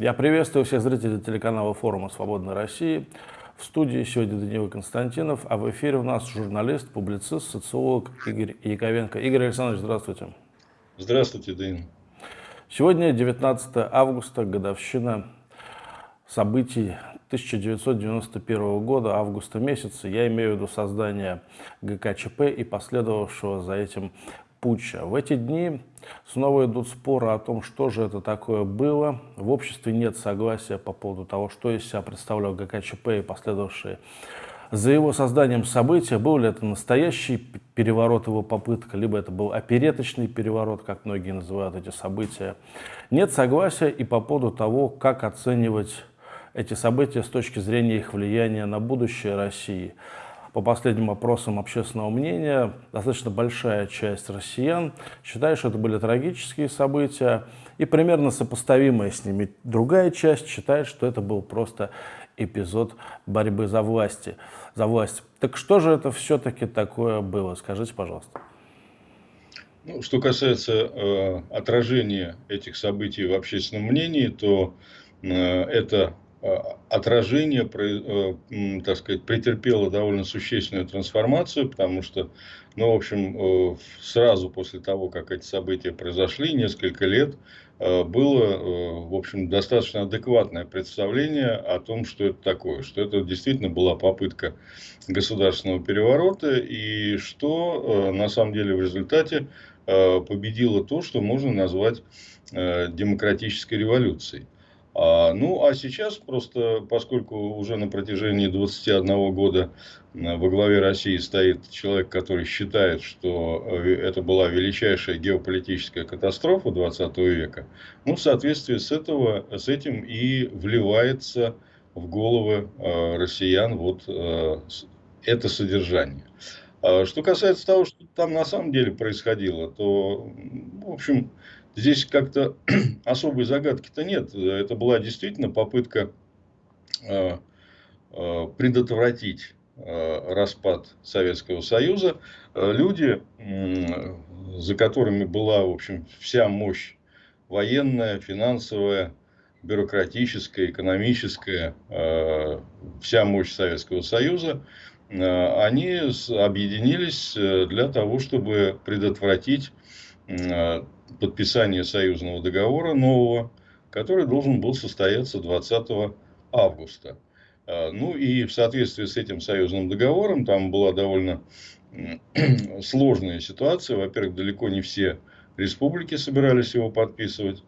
Я приветствую всех зрителей телеканала форума «Свободной России». В студии сегодня Даниил Константинов, а в эфире у нас журналист, публицист, социолог Игорь Яковенко. Игорь Александрович, здравствуйте. Здравствуйте, Даниил. Сегодня 19 августа, годовщина событий 1991 года, августа месяца. Я имею в виду создание ГКЧП и последовавшего за этим путча. В эти дни снова идут споры о том, что же это такое было. В обществе нет согласия по поводу того, что из себя представлял ГКЧП и последовавшие за его созданием события. Был ли это настоящий переворот, его попытка, либо это был опереточный переворот, как многие называют эти события. Нет согласия и по поводу того, как оценивать эти события с точки зрения их влияния на будущее России по последним опросам общественного мнения, достаточно большая часть россиян считает, что это были трагические события, и примерно сопоставимая с ними другая часть считает, что это был просто эпизод борьбы за, власти, за власть. Так что же это все-таки такое было? Скажите, пожалуйста. Ну, что касается э, отражения этих событий в общественном мнении, то э, это отражение, э, так сказать, претерпело довольно существенную трансформацию, потому что, ну, в общем, э, сразу после того, как эти события произошли, несколько лет, было, в общем, достаточно адекватное представление о том, что это такое, что это действительно была попытка государственного переворота, и что, на самом деле, в результате победило то, что можно назвать демократической революцией. А, ну, а сейчас просто, поскольку уже на протяжении 21 года э, во главе России стоит человек, который считает, что э, это была величайшая геополитическая катастрофа 20 века, ну, в соответствии с, этого, с этим и вливается в головы э, россиян вот это содержание. А что касается того, что там на самом деле происходило, то, в общем, Здесь как-то особой загадки-то нет. Это была действительно попытка э, э, предотвратить э, распад Советского Союза. Люди, за которыми была, в общем, вся мощь военная, финансовая, бюрократическая, экономическая, вся мощь Советского Союза, они объединились для того, чтобы предотвратить подписания союзного договора нового, который должен был состояться 20 августа. А, ну и в соответствии с этим союзным договором там была довольно сложная ситуация. Во-первых, далеко не все республики собирались его подписывать,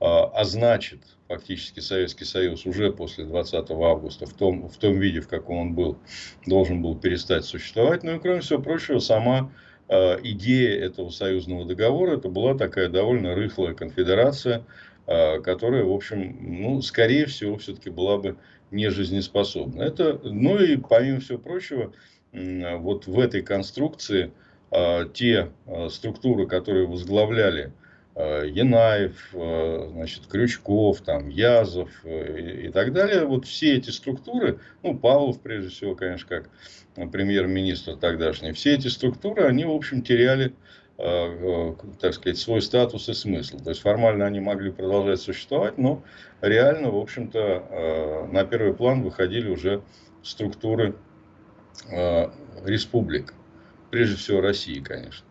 а, а значит, фактически Советский Союз уже после 20 августа в том, в том виде, в каком он был, должен был перестать существовать. Ну и кроме всего прочего, сама идея этого союзного договора, это была такая довольно рыхлая конфедерация, э, которая, в общем, ну, скорее всего, все-таки была бы не жизнеспособна. Это, ну и помимо всего прочего, вот в этой конструкции э, те структуры, которые возглавляли Янаев, э, значит, Крючков, там, Язов э, и, так далее. Вот все эти структуры, ну, Павлов, прежде всего, конечно, как премьер-министр тогдашний, все эти структуры, они, в общем, теряли, так сказать, свой статус и смысл. То есть, формально они могли продолжать существовать, но реально, в общем-то, на первый план выходили уже структуры республик. Прежде всего, России, конечно.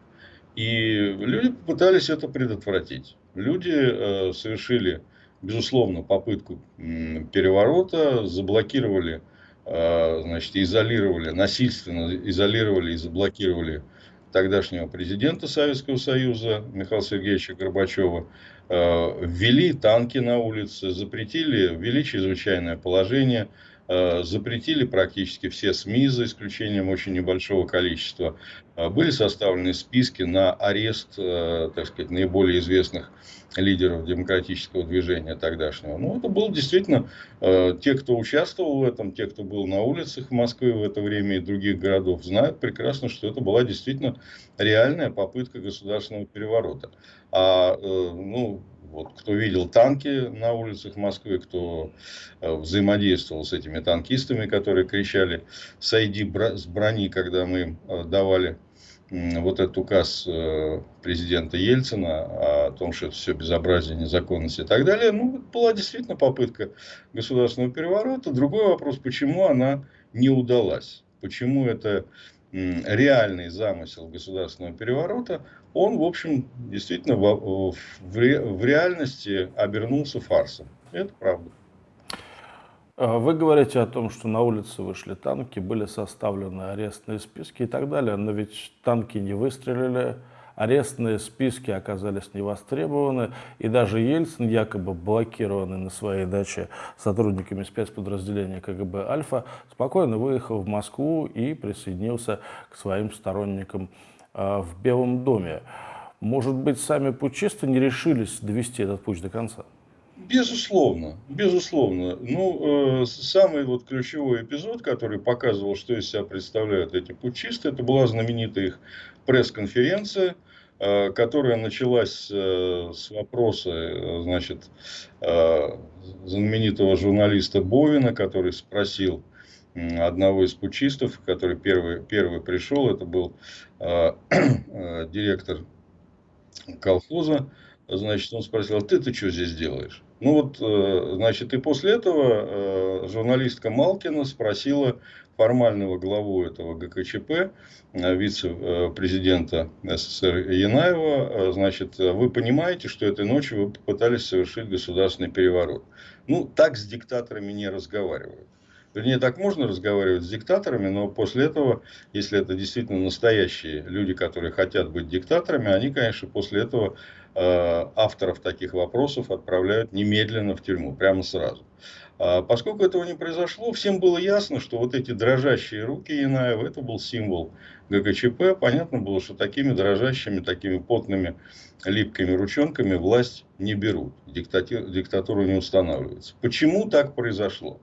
И люди попытались это предотвратить. Люди э, совершили, безусловно, попытку переворота, заблокировали, э, значит, изолировали, насильственно изолировали и заблокировали тогдашнего президента Советского Союза Михаила Сергеевича Горбачева, э, ввели танки на улице, запретили, ввели чрезвычайное положение, Э, запретили практически все СМИ, за исключением очень небольшого количества. Э, были составлены списки на арест, э, так сказать, наиболее известных лидеров демократического движения тогдашнего. Ну, это был действительно те, кто участвовал в этом, те, кто был на улицах Москвы в это время и других городов, знают прекрасно, что это была действительно реальная попытка государственного переворота. А, ну, вот, кто видел танки на улицах Москвы, кто э, взаимодействовал с этими танкистами, которые кричали «Сойди с брони», когда мы э, давали вот этот указ э, президента Ельцина о том, что это все безобразие, незаконность и так далее, ну, была действительно попытка государственного переворота. Другой вопрос, почему она не удалась. Почему это реальный замысел государственного переворота, он, в общем, действительно в, в, в реальности обернулся фарсом. Это правда. А вы говорите о том, что на улице вышли танки, были составлены арестные списки и так далее, но ведь танки не выстрелили, арестные списки оказались невостребованы, и даже Ельцин, якобы блокированный на своей даче сотрудниками спецподразделения КГБ «Альфа», спокойно выехал в Москву и присоединился к своим сторонникам э, в Белом доме. Может быть, сами путчисты не решились довести этот путь до конца? Безусловно, безусловно. Ну, э, самый вот ключевой эпизод, который показывал, что из себя представляют эти путчисты, это была знаменитая их пресс-конференция, э, которая началась э, с вопроса, э, значит, э, знаменитого журналиста Бовина, который спросил одного из путчистов, который первый, первый пришел, это был э, э, директор колхоза, значит, он спросил, а ты-то что здесь делаешь? Ну вот, э, значит, и после этого э, журналистка Малкина спросила формального главу этого ГКЧП, э, вице-президента СССР Янаева, значит, вы понимаете, что этой ночью вы попытались совершить государственный переворот. Ну, так с диктаторами не разговаривают. Вернее, так можно разговаривать с диктаторами, но после этого, если это действительно настоящие люди, которые хотят быть диктаторами, они, конечно, после этого э, авторов таких вопросов отправляют немедленно в тюрьму, прямо сразу. А поскольку этого не произошло, всем было ясно, что вот эти дрожащие руки Янаева, это был символ ГКЧП. Понятно было, что такими дрожащими, такими потными, липкими ручонками власть не берут, диктатуру не устанавливается. Почему так произошло?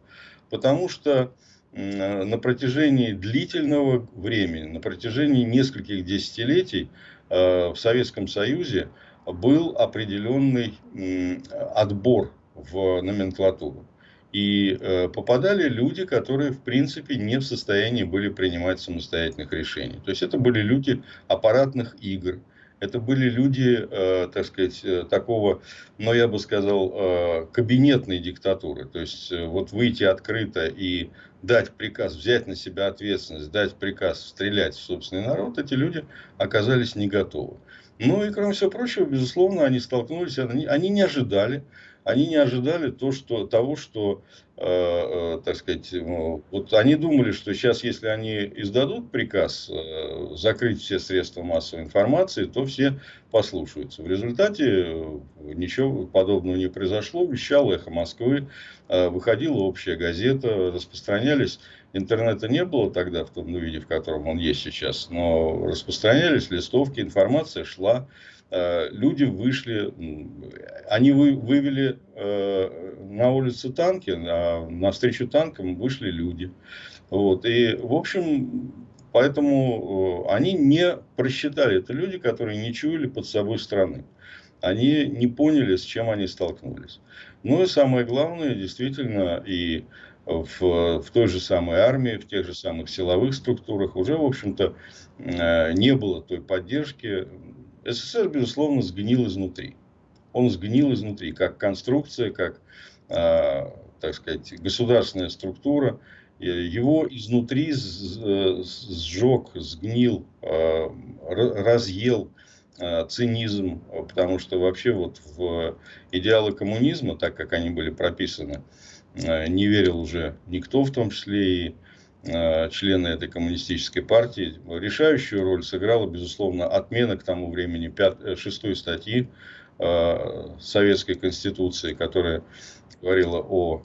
Потому что на протяжении длительного времени, на протяжении нескольких десятилетий э, в Советском Союзе был определенный отбор в номенклатуру. И э, попадали люди, которые, в принципе, не в состоянии были принимать самостоятельных решений. То есть, это были люди аппаратных игр, это были люди, э, так сказать, э, такого, но ну, я бы сказал, э, кабинетной диктатуры. То есть, вот выйти открыто и дать приказ, взять на себя ответственность, дать приказ стрелять в собственный народ, эти люди оказались не готовы. Ну и, кроме всего прочего, безусловно, они столкнулись, они, они не ожидали, они не ожидали то, что, того, что, э, э, так сказать, ну, вот они думали, что сейчас, если они издадут приказ э, закрыть все средства массовой информации, то все послушаются. В результате э, ничего подобного не произошло. Вещал «Эхо Москвы», э, выходила общая газета, распространялись интернета не было тогда в том виде, в котором он есть сейчас, но распространялись листовки, информация шла. Э, люди вышли, они вывели э, на улице танки, а навстречу танкам вышли люди. Вот. И, в общем, поэтому э, они не просчитали. Это люди, которые не чуяли под собой страны. Они не поняли, с чем они столкнулись. Ну и самое главное, действительно, и в, в той же самой армии, в тех же самых силовых структурах уже, в общем-то, не было той поддержки, СССР, безусловно, сгнил изнутри. Он сгнил изнутри, как конструкция, как, э, так сказать, государственная структура. Его изнутри сжег, сгнил, э, разъел э, цинизм, потому что вообще вот в идеалы коммунизма, так как они были прописаны, э, не верил уже никто, в том числе и Э, члены этой коммунистической партии. Решающую роль сыграла, безусловно, отмена к тому времени 5, э, шестой статьи э, Советской Конституции, которая говорила о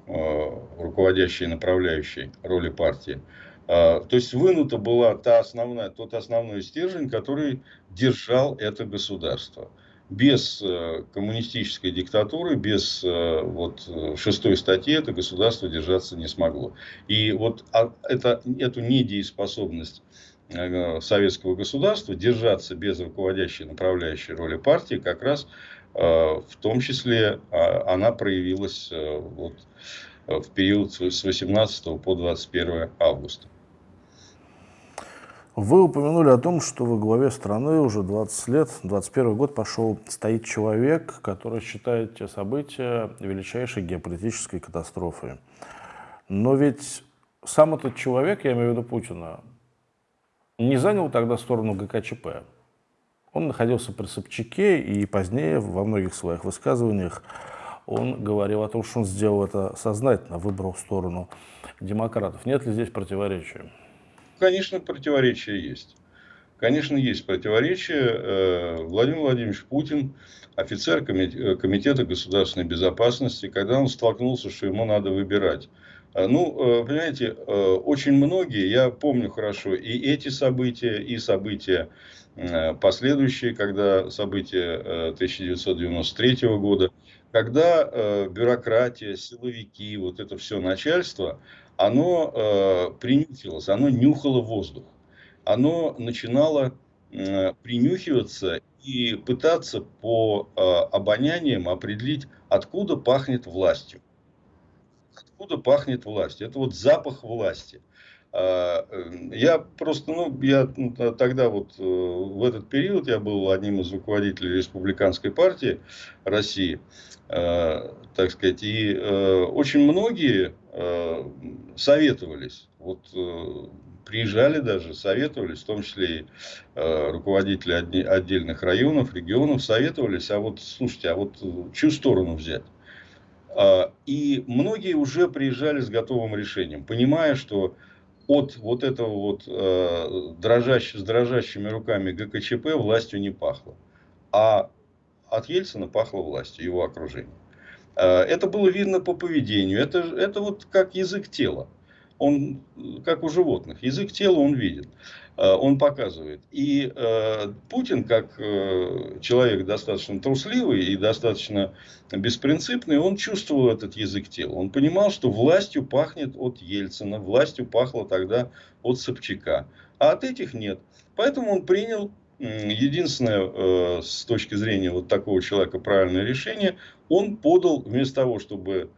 руководящей и направляющей роли партии. То есть вынута была та основная, тот основной стержень, который держал это государство без э, коммунистической диктатуры, без э, вот, шестой статьи это государство держаться не смогло. И вот а, это, эту недееспособность э, советского государства держаться без руководящей направляющей роли партии как раз в том числе она проявилась вот, в период с 18 по 21 августа. Вы упомянули о том, что во главе страны уже 20 лет, 21 год пошел, стоит человек, который считает те события величайшей геополитической катастрофой. Но ведь сам этот человек, я имею в виду Путина, не занял тогда сторону ГКЧП. Он находился при Собчаке, и позднее во многих своих высказываниях он говорил о том, что он сделал это сознательно, выбрал сторону демократов. Нет ли здесь противоречия? Конечно, противоречия есть. Конечно, есть противоречия. Э, Владимир Владимирович Путин, офицер э, Комитета государственной безопасности, когда он столкнулся, что ему надо выбирать. Э, ну, понимаете, очень многие, я помню хорошо и эти события, и события последующие, когда события 1993 года, когда бюрократия, силовики, вот это все начальство, оно э, принюхивалось, оно нюхало воздух. Оно начинало э, принюхиваться и пытаться по э, обоняниям определить, откуда пахнет властью. Откуда пахнет властью. Это вот запах власти. А, э, я просто, ну, я тогда вот э, в этот период я был одним из руководителей республиканской партии России, э, так сказать, и очень многие советовались. Вот э, приезжали даже, советовались, в том числе и э, руководители отдельных районов, регионов, советовались, а вот, слушайте, а вот э, чью сторону взять? А, и многие уже приезжали с готовым решением, понимая, что от вот этого вот э, дрожащ, с дрожащими руками ГКЧП властью не пахло. А от Ельцина пахло властью, его окружением. Э, это было видно по поведению. Это, это вот как язык тела. Он как у животных. Язык тела он видит. Э, он показывает. И э, Путин, как человек достаточно трусливый и достаточно беспринципный, он чувствовал этот язык тела. Он понимал, что властью пахнет от Ельцина, властью пахло тогда от Собчака. А от этих нет. Поэтому он принял единственное, э, с точки зрения вот такого человека, правильное решение, он подал, вместо того, чтобы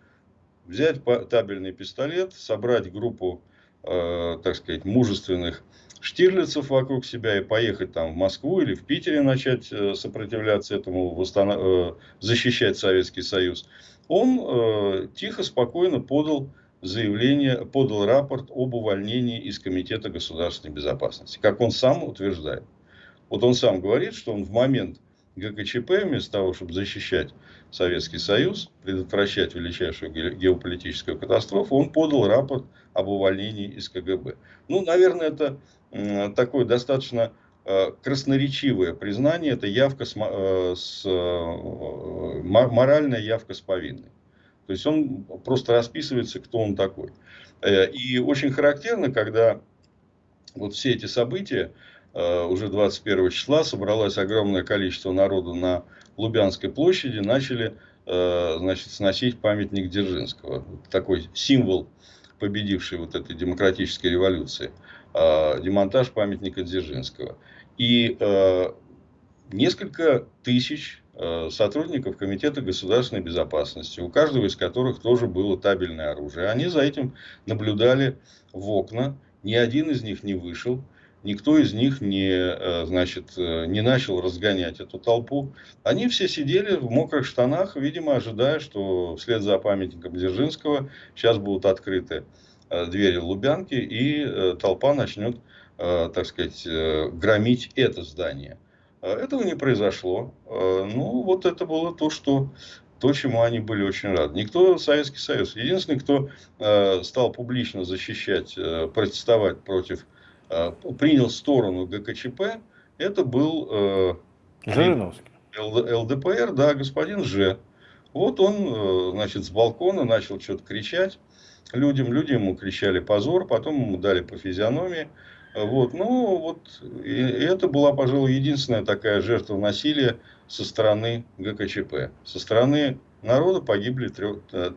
взять табельный пистолет, собрать группу, э, так сказать, мужественных штирлицев вокруг себя и поехать там в Москву или в Питере начать э, сопротивляться этому, восстанов... защищать Советский Союз, он тихо, спокойно подал заявление, подал рапорт об увольнении из Комитета государственной безопасности, как он сам утверждает. Вот он сам говорит, что он в момент ГКЧП, вместо того, чтобы защищать Советский Союз, предотвращать величайшую геополитическую катастрофу, он подал рапорт об увольнении из КГБ. Ну, наверное, это такое достаточно э, красноречивое признание, это явка с, э, с, э, моральная явка с повинной. То есть он просто расписывается, кто он такой. И очень характерно, когда вот все эти события, Э, уже 21 числа собралось огромное количество народу на Лубянской площади, начали э, значит, сносить памятник Дзержинского. Такой символ победившей вот этой демократической революции. Э, демонтаж памятника Дзержинского. И несколько тысяч сотрудников Комитета государственной безопасности, у каждого из которых тоже было табельное оружие. Они за этим наблюдали в окна, ни один из них не вышел, Никто из них не, э, значит, э, не начал разгонять эту толпу. Они все сидели в мокрых штанах, видимо, ожидая, что вслед за памятником Дзержинского сейчас будут открыты э, двери Лубянки, и толпа начнет, так сказать, громить это здание. Этого не произошло. Ну, вот это было то, что то, чему они были очень рады. Никто, Советский Союз, единственный, кто стал публично защищать, протестовать против Э, принял сторону ГКЧП, это был э, Жириновский. ЛДПР, да, господин Ж. Вот он, э, значит, с балкона начал что-то кричать людям. Люди ему кричали позор, потом ему дали по физиономии. Вот, ну, вот, и это была, пожалуй, единственная такая жертва насилия со стороны ГКЧП. Со стороны народа погибли три,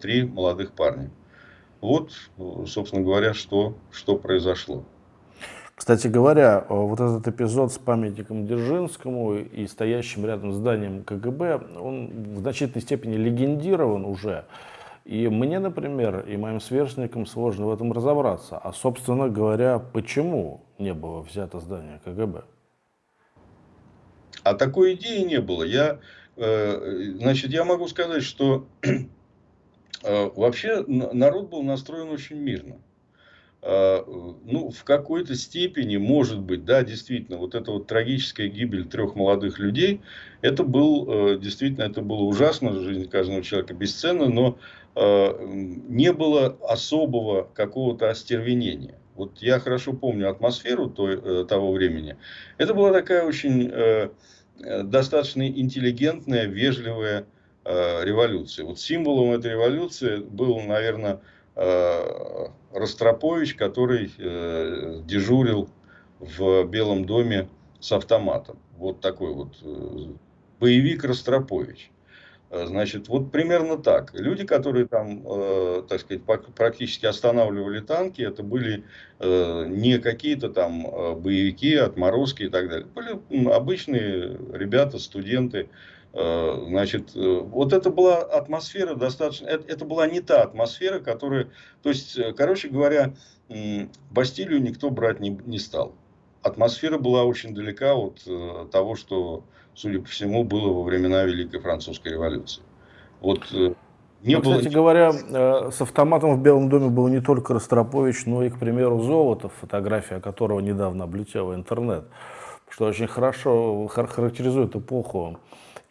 три молодых парня. Вот, собственно говоря, что, что произошло. Кстати говоря, э, вот этот эпизод с памятником Дзержинскому и стоящим рядом зданием КГБ, он в значительной степени легендирован уже. И мне, например, и моим сверстникам сложно в этом разобраться. А, собственно говоря, почему не было взято здание КГБ? А такой идеи не было. Я, э, значит, я могу сказать, что э, вообще народ был настроен очень мирно. А, ну, в какой-то степени, может быть, да, действительно, вот эта вот трагическая гибель трех молодых людей, это был, э, действительно, это было ужасно, жизнь каждого человека бесценна, но э, не было особого какого-то остервенения. Вот я хорошо помню атмосферу той, э, того времени. Это была такая очень достаточно интеллигентная, вежливая революция. Вот символом этой революции был, наверное, Э, Ростропович, который э, дежурил в Белом доме с автоматом. Вот такой вот э, боевик Ростропович. Значит, вот примерно так. Люди, которые там, так сказать, практически останавливали танки, это были не какие-то там боевики, отморозки и так далее. Были обычные ребята, студенты, Э, значит, э, вот это была атмосфера достаточно, это, это была не та атмосфера, которая, то есть, э, короче говоря, Бастилию никто брать не, не стал. Атмосфера была очень далека от того, что, судя по всему, было во времена Великой Французской революции. Вот не ну, было... Кстати говоря, с автоматом в Белом доме был не только Ростропович, но и, к примеру, Золотов, фотография которого недавно облетела интернет, что очень хорошо характеризует эпоху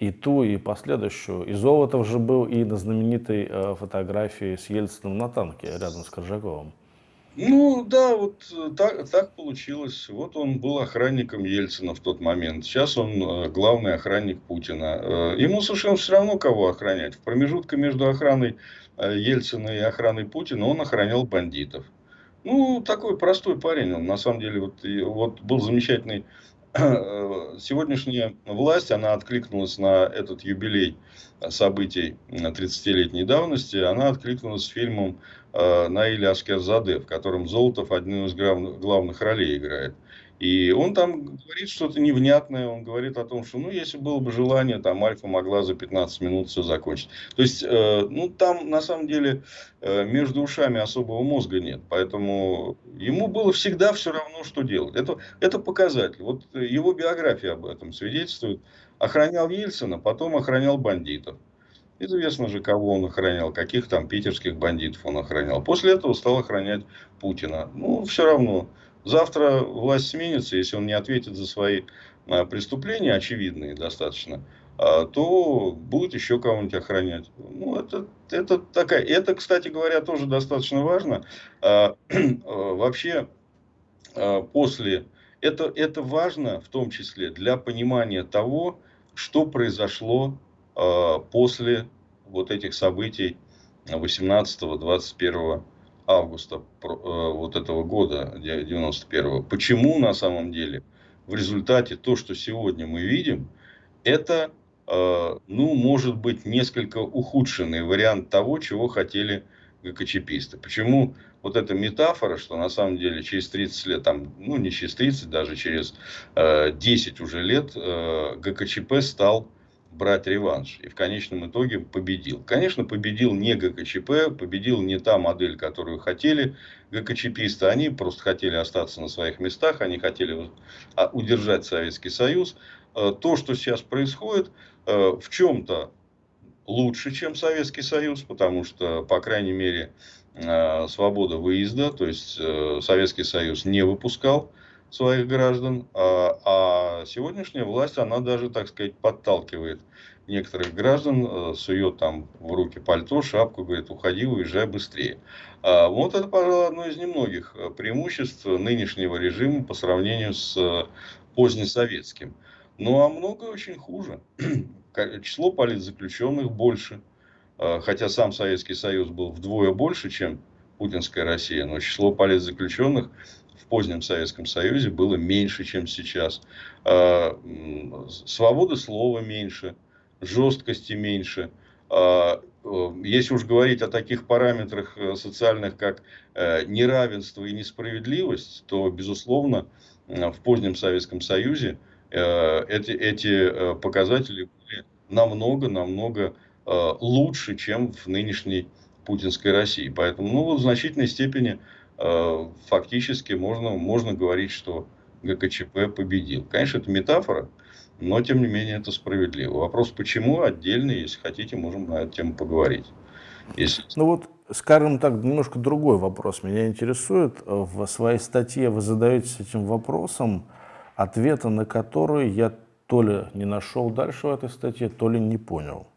и ту, и последующую. И Золотов же был и на знаменитой э, фотографии с Ельциным на танке рядом с Коржаковым. Ну да, вот э, так, так получилось. Вот он был охранником Ельцина в тот момент. Сейчас он э, главный охранник Путина. Ему совершенно все равно, кого охранять. В промежутке между охраной Ельцина и охраной Путина он охранял бандитов. Ну, такой простой парень. Он на самом деле вот, вот был замечательный сегодняшняя власть, она откликнулась на этот юбилей событий 30-летней давности, она откликнулась фильмом э, Наиля Аскерзаде, в котором Золотов одну из главных ролей играет. И он там говорит что-то невнятное, он говорит о том, что, ну, если было бы желание, там, Альфа могла за 15 минут все закончить. То есть, э, ну, там, на самом деле, э, между ушами особого мозга нет. Поэтому ему было всегда все равно, что делать. Это, это показатель. Вот его биография об этом свидетельствует. Охранял Ельцина, потом охранял бандитов. Известно же, кого он охранял, каких там питерских бандитов он охранял. После этого стал охранять Путина. Ну, все равно. Завтра власть сменится, если он не ответит за свои а, преступления, очевидные достаточно, а, то будет еще кого-нибудь охранять. Ну, это, это такая. Это, кстати говоря, тоже достаточно важно. А, вообще, после это, это важно в том числе для понимания того, что произошло после вот этих событий 18-21 августа э, вот этого года, 91-го. Почему на самом деле в результате то, что сегодня мы видим, это, э, ну, может быть, несколько ухудшенный вариант того, чего хотели ГКЧПисты. Почему вот эта метафора, что на самом деле через 30 лет, там, ну не через 30, даже через э, 10 уже лет э, ГКЧП стал брать реванш. И в конечном итоге победил. Конечно, победил не ГКЧП, победил не та модель, которую хотели ГКЧПисты. Они просто хотели остаться на своих местах, они хотели а, удержать Советский Союз. Э, то, что сейчас происходит, э, в чем-то лучше, чем Советский Союз, потому что, по крайней мере, э, свобода выезда, то есть Советский Союз не выпускал своих граждан, а, а сегодняшняя власть, она даже, так сказать, подталкивает некоторых граждан, э, сует там в руки пальто, шапку, говорит, уходи, уезжай быстрее. А вот это, пожалуй, одно из немногих э, преимуществ нынешнего режима по сравнению с э, позднесоветским. Ну, а многое очень хуже. Число политзаключенных больше. Хотя сам Советский Союз был вдвое больше, чем путинская Россия, но число политзаключенных в позднем Советском Союзе было меньше, чем сейчас. А, свободы слова меньше, жесткости меньше. А, если уж говорить о таких параметрах э, социальных, как э, неравенство и несправедливость, то, безусловно, в позднем Советском Союзе э, эти, эти показатели были намного-намного лучше, чем в нынешней путинской России. Поэтому, ну, в значительной степени э, фактически можно, можно говорить, что ГКЧП победил. Конечно, это метафора, но тем не менее это справедливо. Вопрос, почему, отдельный, если хотите, можем на эту тему поговорить. Если... Ну вот, скажем так, немножко другой вопрос меня интересует. В своей статье вы задаетесь этим вопросом, ответа на который я то ли не нашел дальше в этой статье, то ли не понял.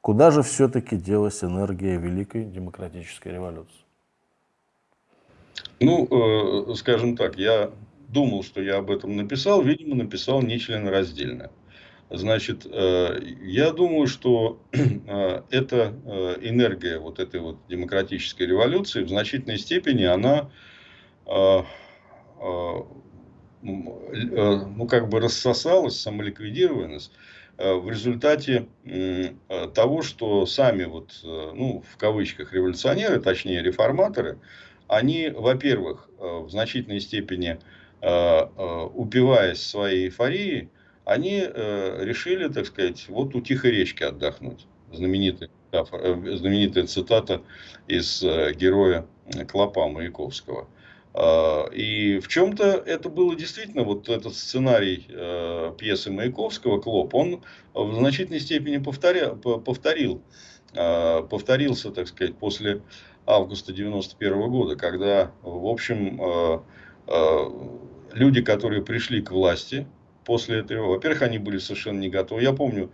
Куда же все-таки делась энергия Великой Демократической революции? Ну, э, скажем так, я думал, что я об этом написал, видимо, написал нечленораздельно. Значит, э, я думаю, что э, эта э, энергия вот этой вот демократической революции в значительной степени она ну, как бы рассосалась, самоликвидировалась в результате того, что сами вот, ну, в кавычках революционеры, точнее реформаторы, они, во-первых, в значительной степени упиваясь своей эйфорией, они э, решили, так сказать, вот у тихой речки отдохнуть. Знаменитая, э, знаменитая цитата из э, героя Клопа Маяковского. Э, и в чем-то это было действительно, вот этот сценарий э, пьесы Маяковского «Клоп», он в значительной степени повторя, повторил, э, повторился, так сказать, после августа 91 года, когда, в общем, э, э, люди, которые пришли к власти, после этого. Во-первых, они были совершенно не готовы. Я помню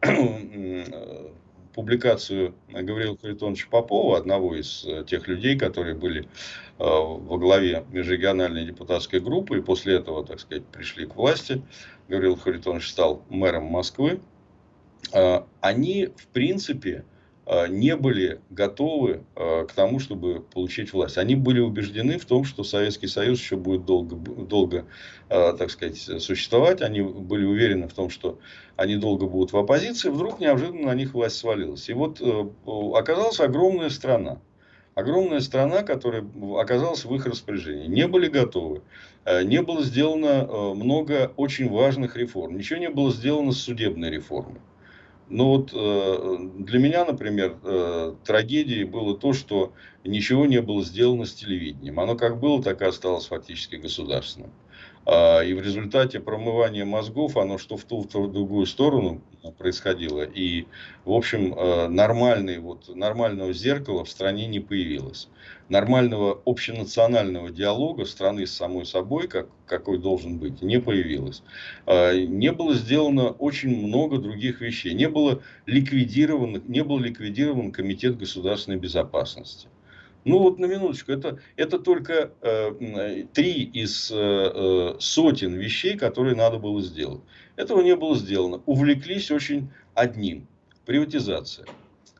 публикацию Гавриила Харитоновича Попова, одного из э, тех людей, которые были э, во главе межрегиональной депутатской группы, и после этого, так сказать, пришли к власти. Гавриил Харитонович стал мэром Москвы. Э, они, в принципе, Э, не были готовы э, к тому, чтобы получить власть. Они были убеждены в том, что Советский Союз еще будет долго, долго э, так сказать, существовать. Они были уверены в том, что они долго будут в оппозиции. Вдруг неожиданно на них власть свалилась. И вот оказалась огромная страна. Огромная страна, которая оказалась в их распоряжении. Не были готовы. Не было сделано много очень важных реформ. Ничего не было сделано с судебной реформой. Но вот э, для меня, например, э, трагедией было то, что ничего не было сделано с телевидением. Оно как было, так и осталось фактически государственным. А, и в результате промывания мозгов оно что в ту, что в другую сторону происходило. И, в общем, э, нормальный, вот, нормального зеркала в стране не появилось. Нормального общенационального диалога страны с самой собой, как, какой должен быть, не появилось. А, не было сделано очень много других вещей. Не было ликвидирован, не был ликвидирован Комитет государственной безопасности. Ну вот на минуточку, это, это только э, три из э, э, сотен вещей, которые надо было сделать. Этого не было сделано. Увлеклись очень одним. Приватизация.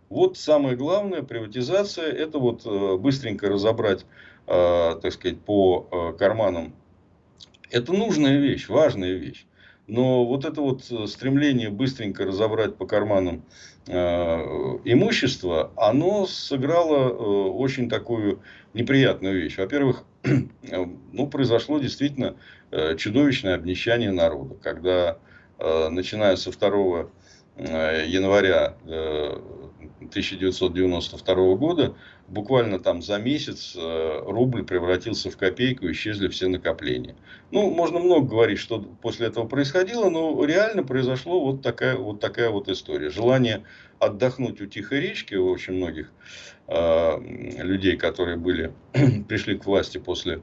Вот самое главное, приватизация, это вот э, быстренько разобрать, э, так сказать, по э, карманам. Это нужная вещь, важная вещь. Но вот это вот э, стремление быстренько разобрать по карманам э, имущество, оно сыграло э, очень такую неприятную вещь. Во-первых, ну, произошло действительно э, чудовищное обнищание народа, когда, э, начиная со 2 э, января 1992 года, буквально там за месяц э, рубль превратился в копейку, исчезли все накопления. Ну, можно много говорить, что после этого происходило, но реально произошло вот такая вот, такая вот история. Желание отдохнуть у тихой речки у очень многих э, людей, которые были, пришли к власти после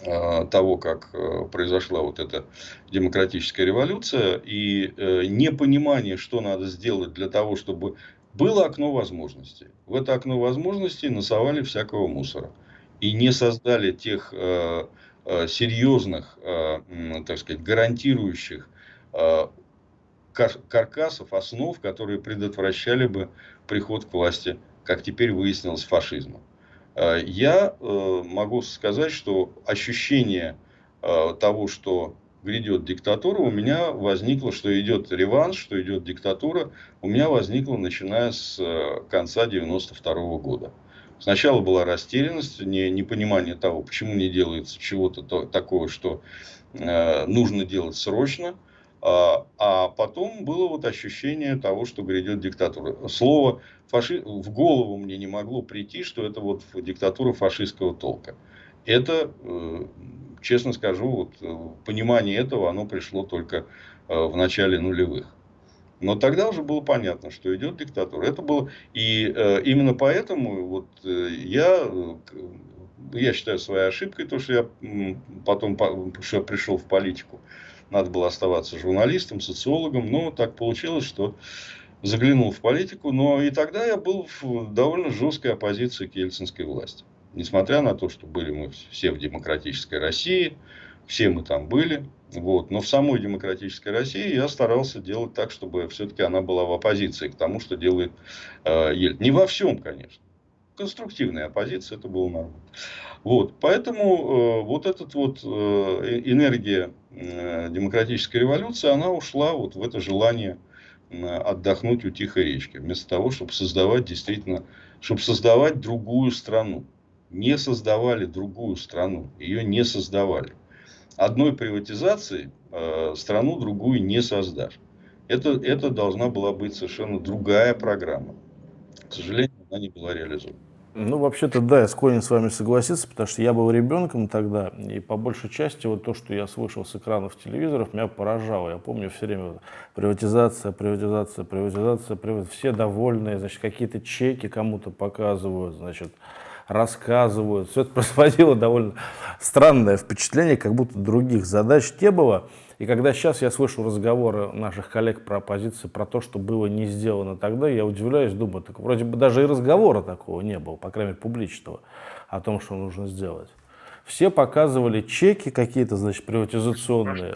э, того, как э, произошла вот эта демократическая революция, и непонимание, что надо сделать для того, чтобы было окно возможностей. В это окно возможностей насовали всякого мусора. И не создали тех э, э, серьезных, э, так сказать, гарантирующих э, кар каркасов, основ, которые предотвращали бы приход к власти, как теперь выяснилось, фашизма. Э, я э, могу сказать, что ощущение того, что грядет диктатура, у меня возникло, что идет реванш, что идет диктатура, у меня возникло начиная с э, конца 92 -го года. Сначала была растерянность, не, непонимание того, почему не делается чего-то такого, что э, нужно делать срочно. А, а потом было вот ощущение того, что грядет диктатура. Слово фаши... в голову мне не могло прийти, что это вот диктатура фашистского толка. Это, э, честно скажу, вот э, понимание этого, оно пришло только э, в начале нулевых. Но тогда уже было понятно, что идет диктатура. Это было и э, именно поэтому вот э, я я считаю своей ошибкой то, что я потом что я пришел в политику. Надо было оставаться журналистом, социологом, но так получилось, что заглянул в политику. Но и тогда я был в довольно жесткой оппозиции к ельцинской власти. Несмотря на то, что были мы все в демократической России, все мы там были. Вот. Но в самой демократической России я старался делать так, чтобы все-таки она была в оппозиции к тому, что делает э, Ельцин. Не во всем, конечно. Конструктивная оппозиция, это было нормально. Вот. Поэтому э, вот эта вот э, энергия э, демократической революции, она ушла вот в это желание э, отдохнуть у тихой речки. Вместо того, чтобы создавать действительно, чтобы создавать другую страну. Не создавали другую страну. Ее не создавали одной приватизацией э, страну другую не создашь. Это, это должна была быть совершенно другая программа. К сожалению, она не была реализована. Ну, вообще-то, да, я склонен с вами согласиться, потому что я был ребенком тогда, и по большей части вот то, что я слышал с экранов телевизоров, меня поражало. Я помню все время приватизация, приватизация, приватизация, приватизация, все довольные, значит, какие-то чеки кому-то показывают, значит, рассказывают. Все это производило довольно странное впечатление, как будто других задач не было. И когда сейчас я слышу разговоры наших коллег про оппозицию, про то, что было не сделано тогда, я удивляюсь, думаю, так вроде бы даже и разговора такого не было, по крайней мере публичного, о том, что нужно сделать. Все показывали чеки какие-то, значит, приватизационные.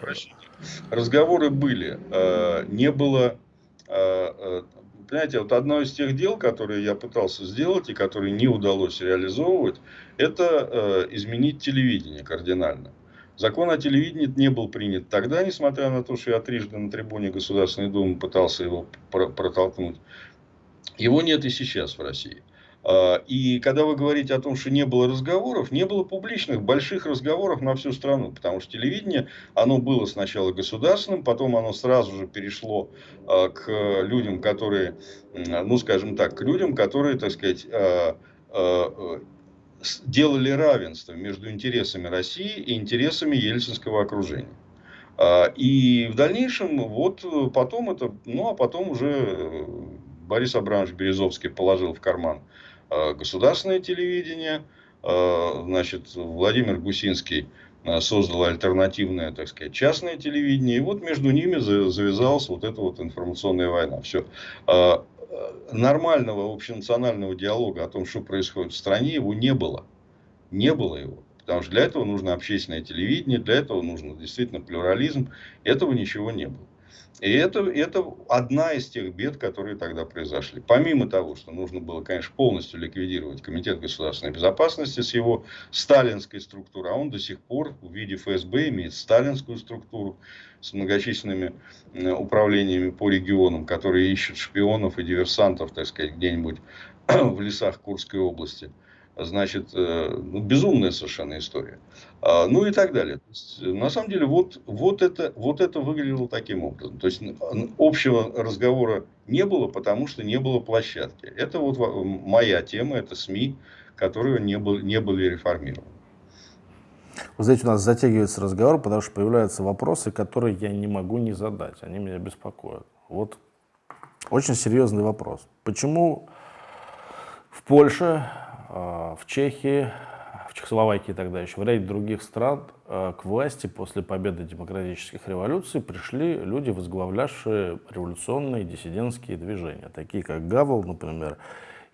Разговоры были. Э, не было э, э, Понимаете, вот одно из тех дел, которые я пытался сделать и которые не удалось реализовывать, это э, изменить телевидение кардинально. Закон о телевидении не был принят тогда, несмотря на то, что я трижды на трибуне Государственной Думы пытался его протолкнуть. Его нет и сейчас в России. А, и когда вы говорите о том, что не было разговоров, не было публичных больших разговоров на всю страну, потому что телевидение, оно было сначала государственным, потом оно сразу же перешло а, к людям, которые, ну скажем так, к людям, которые, так сказать, а, делали равенство между интересами России и интересами ельцинского окружения. И в дальнейшем, вот потом это, ну а потом уже э, Борис Абрамович Березовский положил в карман Э, государственное телевидение, э, значит, Владимир Гусинский э, создал альтернативное, так сказать, частное телевидение. И вот между ними завязалась вот эта вот информационная война. Все. Нормального общенационального диалога о том, что происходит в стране, его не было. Не было его. Потому что для этого нужно общественное телевидение, для этого нужно действительно плюрализм. Этого ничего не было. И это, это одна из тех бед, которые тогда произошли. Помимо того, что нужно было, конечно, полностью ликвидировать Комитет государственной безопасности с его сталинской структурой, а он до сих пор в виде ФСБ имеет сталинскую структуру с многочисленными управлениями по регионам, которые ищут шпионов и диверсантов, так сказать, где-нибудь в лесах Курской области значит, э, ну, безумная совершенно история. А, ну и так далее. Есть, на самом деле, вот, вот, это, вот это выглядело таким образом. То есть, общего разговора не было, потому что не было площадки. Это вот моя тема, это СМИ, которые не, был, не были реформированы. Вы знаете, у нас затягивается разговор, потому что появляются вопросы, которые я не могу не задать. Они меня беспокоят. Вот очень серьезный вопрос. Почему в Польше в Чехии, в Чехословакии тогда еще, в ряде других стран а, к власти после победы демократических революций пришли люди, возглавлявшие революционные диссидентские движения, такие как Гавел, например,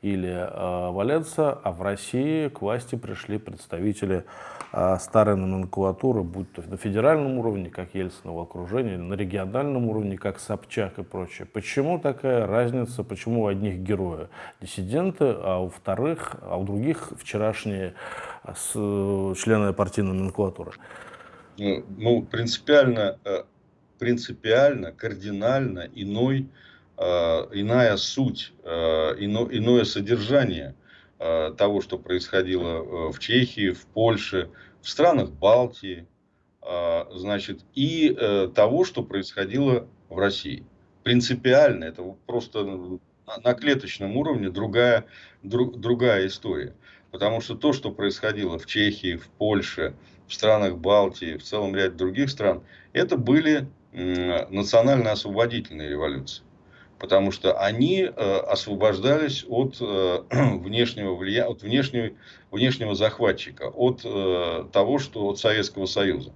или э, Валенса, а в России к власти пришли представители э, старой номенклатуры, будь то на федеральном уровне, как Ельцинова окружение, на региональном уровне, как Собчак и прочее. Почему такая разница, почему у одних герои диссиденты, а у вторых, а у других вчерашние с, члены партийной номенклатуры? Ну, ну принципиально, э, принципиально, кардинально иной Э, иная суть, э, ино, иное содержание э, того, что происходило в Чехии, в Польше, в странах Балтии, значит, и того, что происходило в России. Принципиально, это просто на клеточном уровне другая, друг, другая история. Потому что то, что происходило в Чехии, в Польше, в странах Балтии, в целом ряде других стран, это были национально-освободительные революции. Потому что они э, освобождались от э, внешнего влияния, от внешнего, внешнего захватчика, от э, того, что от Советского Союза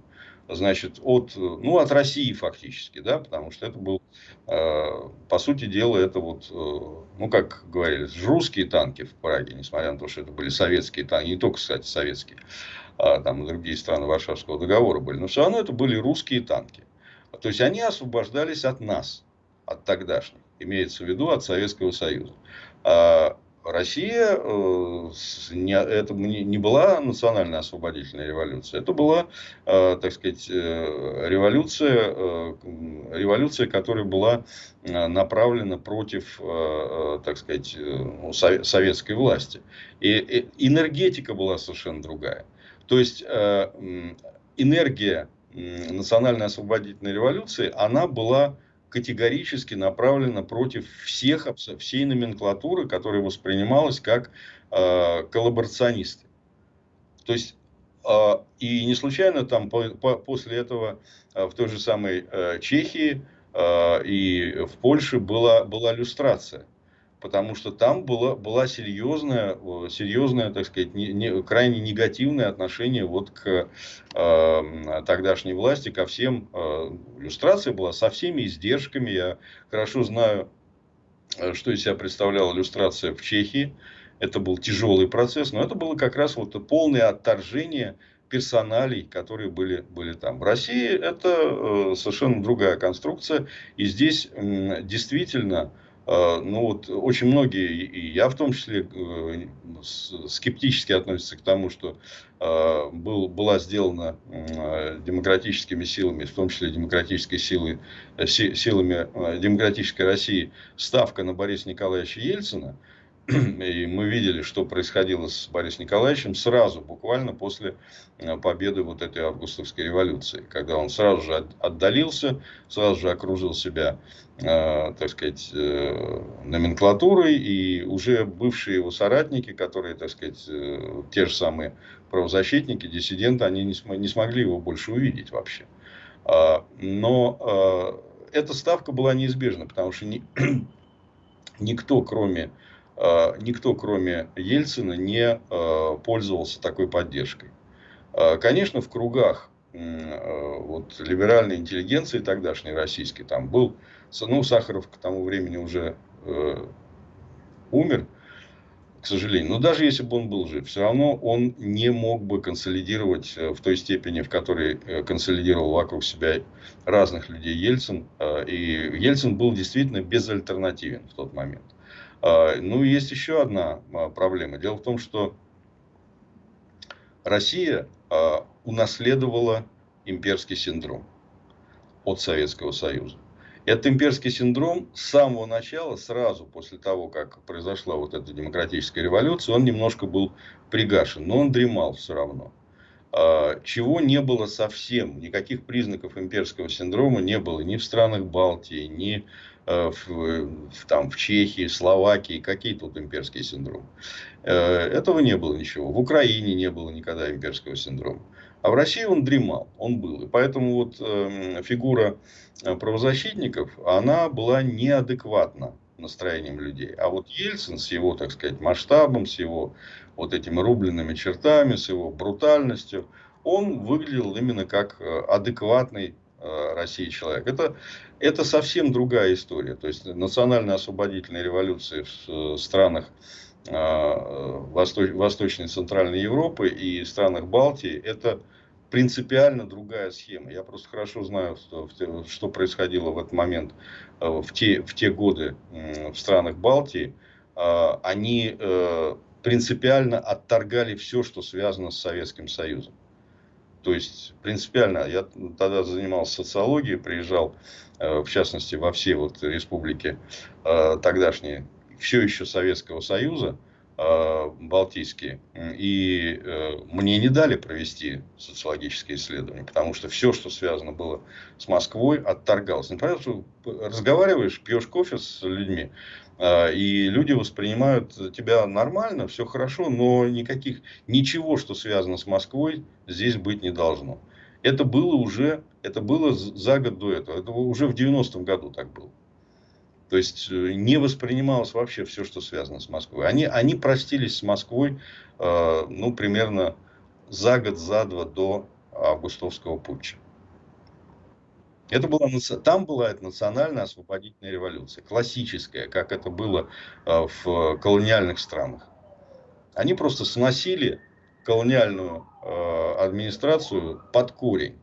значит, от, ну, от России фактически, да, потому что это был, по сути дела, это вот, ну, как говорили, русские танки в Праге, несмотря на то, что это были советские танки, не только, кстати, советские, а там и другие страны Варшавского договора были, но все равно это были русские танки. То есть они освобождались от нас, от тогдашних, имеется в виду от Советского Союза. А Россия э, не, это не была национальная освободительная революция, это была, э, так сказать, э, революция, революция, которая была направлена против, так сказать, ну, советской власти. И энергетика была совершенно другая. То есть энергия национальной освободительной революции, она была категорически направлена против всех, всей номенклатуры, которая воспринималась как э, коллаборационисты. То есть, э, и не случайно там по, по, после этого э, в той же самой э, Чехии э, и в Польше была, была люстрация потому что там было, была серьезное, серьезное, так сказать, не, не, крайне негативное отношение вот к э, тогдашней власти, ко всем. Э, иллюстрация была со всеми издержками. Я хорошо знаю, э, что из себя представляла иллюстрация в Чехии. Это был тяжелый процесс, но это было как раз вот полное отторжение персоналей, которые были, были там. В России это э, совершенно другая конструкция. И здесь э, действительно ну вот очень многие, и я в том числе, э, скептически относятся к тому, что а, был, была сделана демократическими силами, в том числе демократической силой, э, силами э, демократической России, ставка на Бориса Николаевича Ельцина – и мы видели, что происходило с Борисом Николаевичем сразу, буквально после э, победы вот этой августовской революции, когда он сразу же отдалился, сразу же окружил себя, э, так сказать, э, номенклатурой, и уже бывшие его соратники, которые, так сказать, э, те же самые правозащитники, диссиденты, они не, см не смогли его больше увидеть вообще. А, но э, эта ставка была неизбежна, потому что ни, никто, кроме никто, кроме Ельцина, не э, пользовался такой поддержкой. Э, конечно, в кругах вот, либеральной интеллигенции тогдашней российской, там был, ну, Сахаров к тому времени уже э, умер, к сожалению. Но даже если бы он был жив, все равно он не мог бы консолидировать в той степени, в которой консолидировал вокруг себя разных людей Ельцин. И Ельцин был действительно безальтернативен в тот момент. А, ну, есть еще одна а, проблема. Дело в том, что Россия а, унаследовала имперский синдром от Советского Союза. Этот имперский синдром с самого начала, сразу после того, как произошла вот эта демократическая революция, он немножко был пригашен, но он дремал все равно. Чего не было совсем, никаких признаков имперского синдрома не было ни в странах Балтии, ни в, в, там, в Чехии, Словакии, какие тут имперские синдромы. Э, этого не было ничего. В Украине не было никогда имперского синдрома. А в России он дремал, он был. И поэтому вот э, фигура э, правозащитников, она была неадекватна настроением людей. А вот Ельцин с его, так сказать, масштабом, с его вот этими рубленными чертами, с его брутальностью, он выглядел именно как адекватный Э, России человек. Это, это совсем другая история. То есть национально-освободительные революции в странах э, Восточной, Восточной и Центральной Европы и странах Балтии это принципиально другая схема. Я просто хорошо знаю, что, что происходило в этот момент, э, в те, в те годы в странах Балтии. Они принципиально отторгали все, что связано с Советским Союзом. То есть, принципиально, я тогда занимался социологией, приезжал, э, в частности, во все вот республики э, тогдашние, все еще Советского Союза, э, балтийские. И мне не дали провести социологические исследования, потому что все, что связано было с Москвой, отторгалось. Например, разговариваешь, пьешь кофе с людьми, и люди воспринимают тебя нормально, все хорошо, но никаких, ничего, что связано с Москвой, здесь быть не должно. Это было уже, это было за год до этого, это уже в 90-м году так было. То есть э, не воспринималось вообще все, что связано с Москвой. Они, они простились с Москвой э, ну, примерно за год, за два до августовского путча. Это была, там была эта национальная освободительная революция, классическая, как это было э, в колониальных странах. Они просто сносили колониальную э, администрацию под корень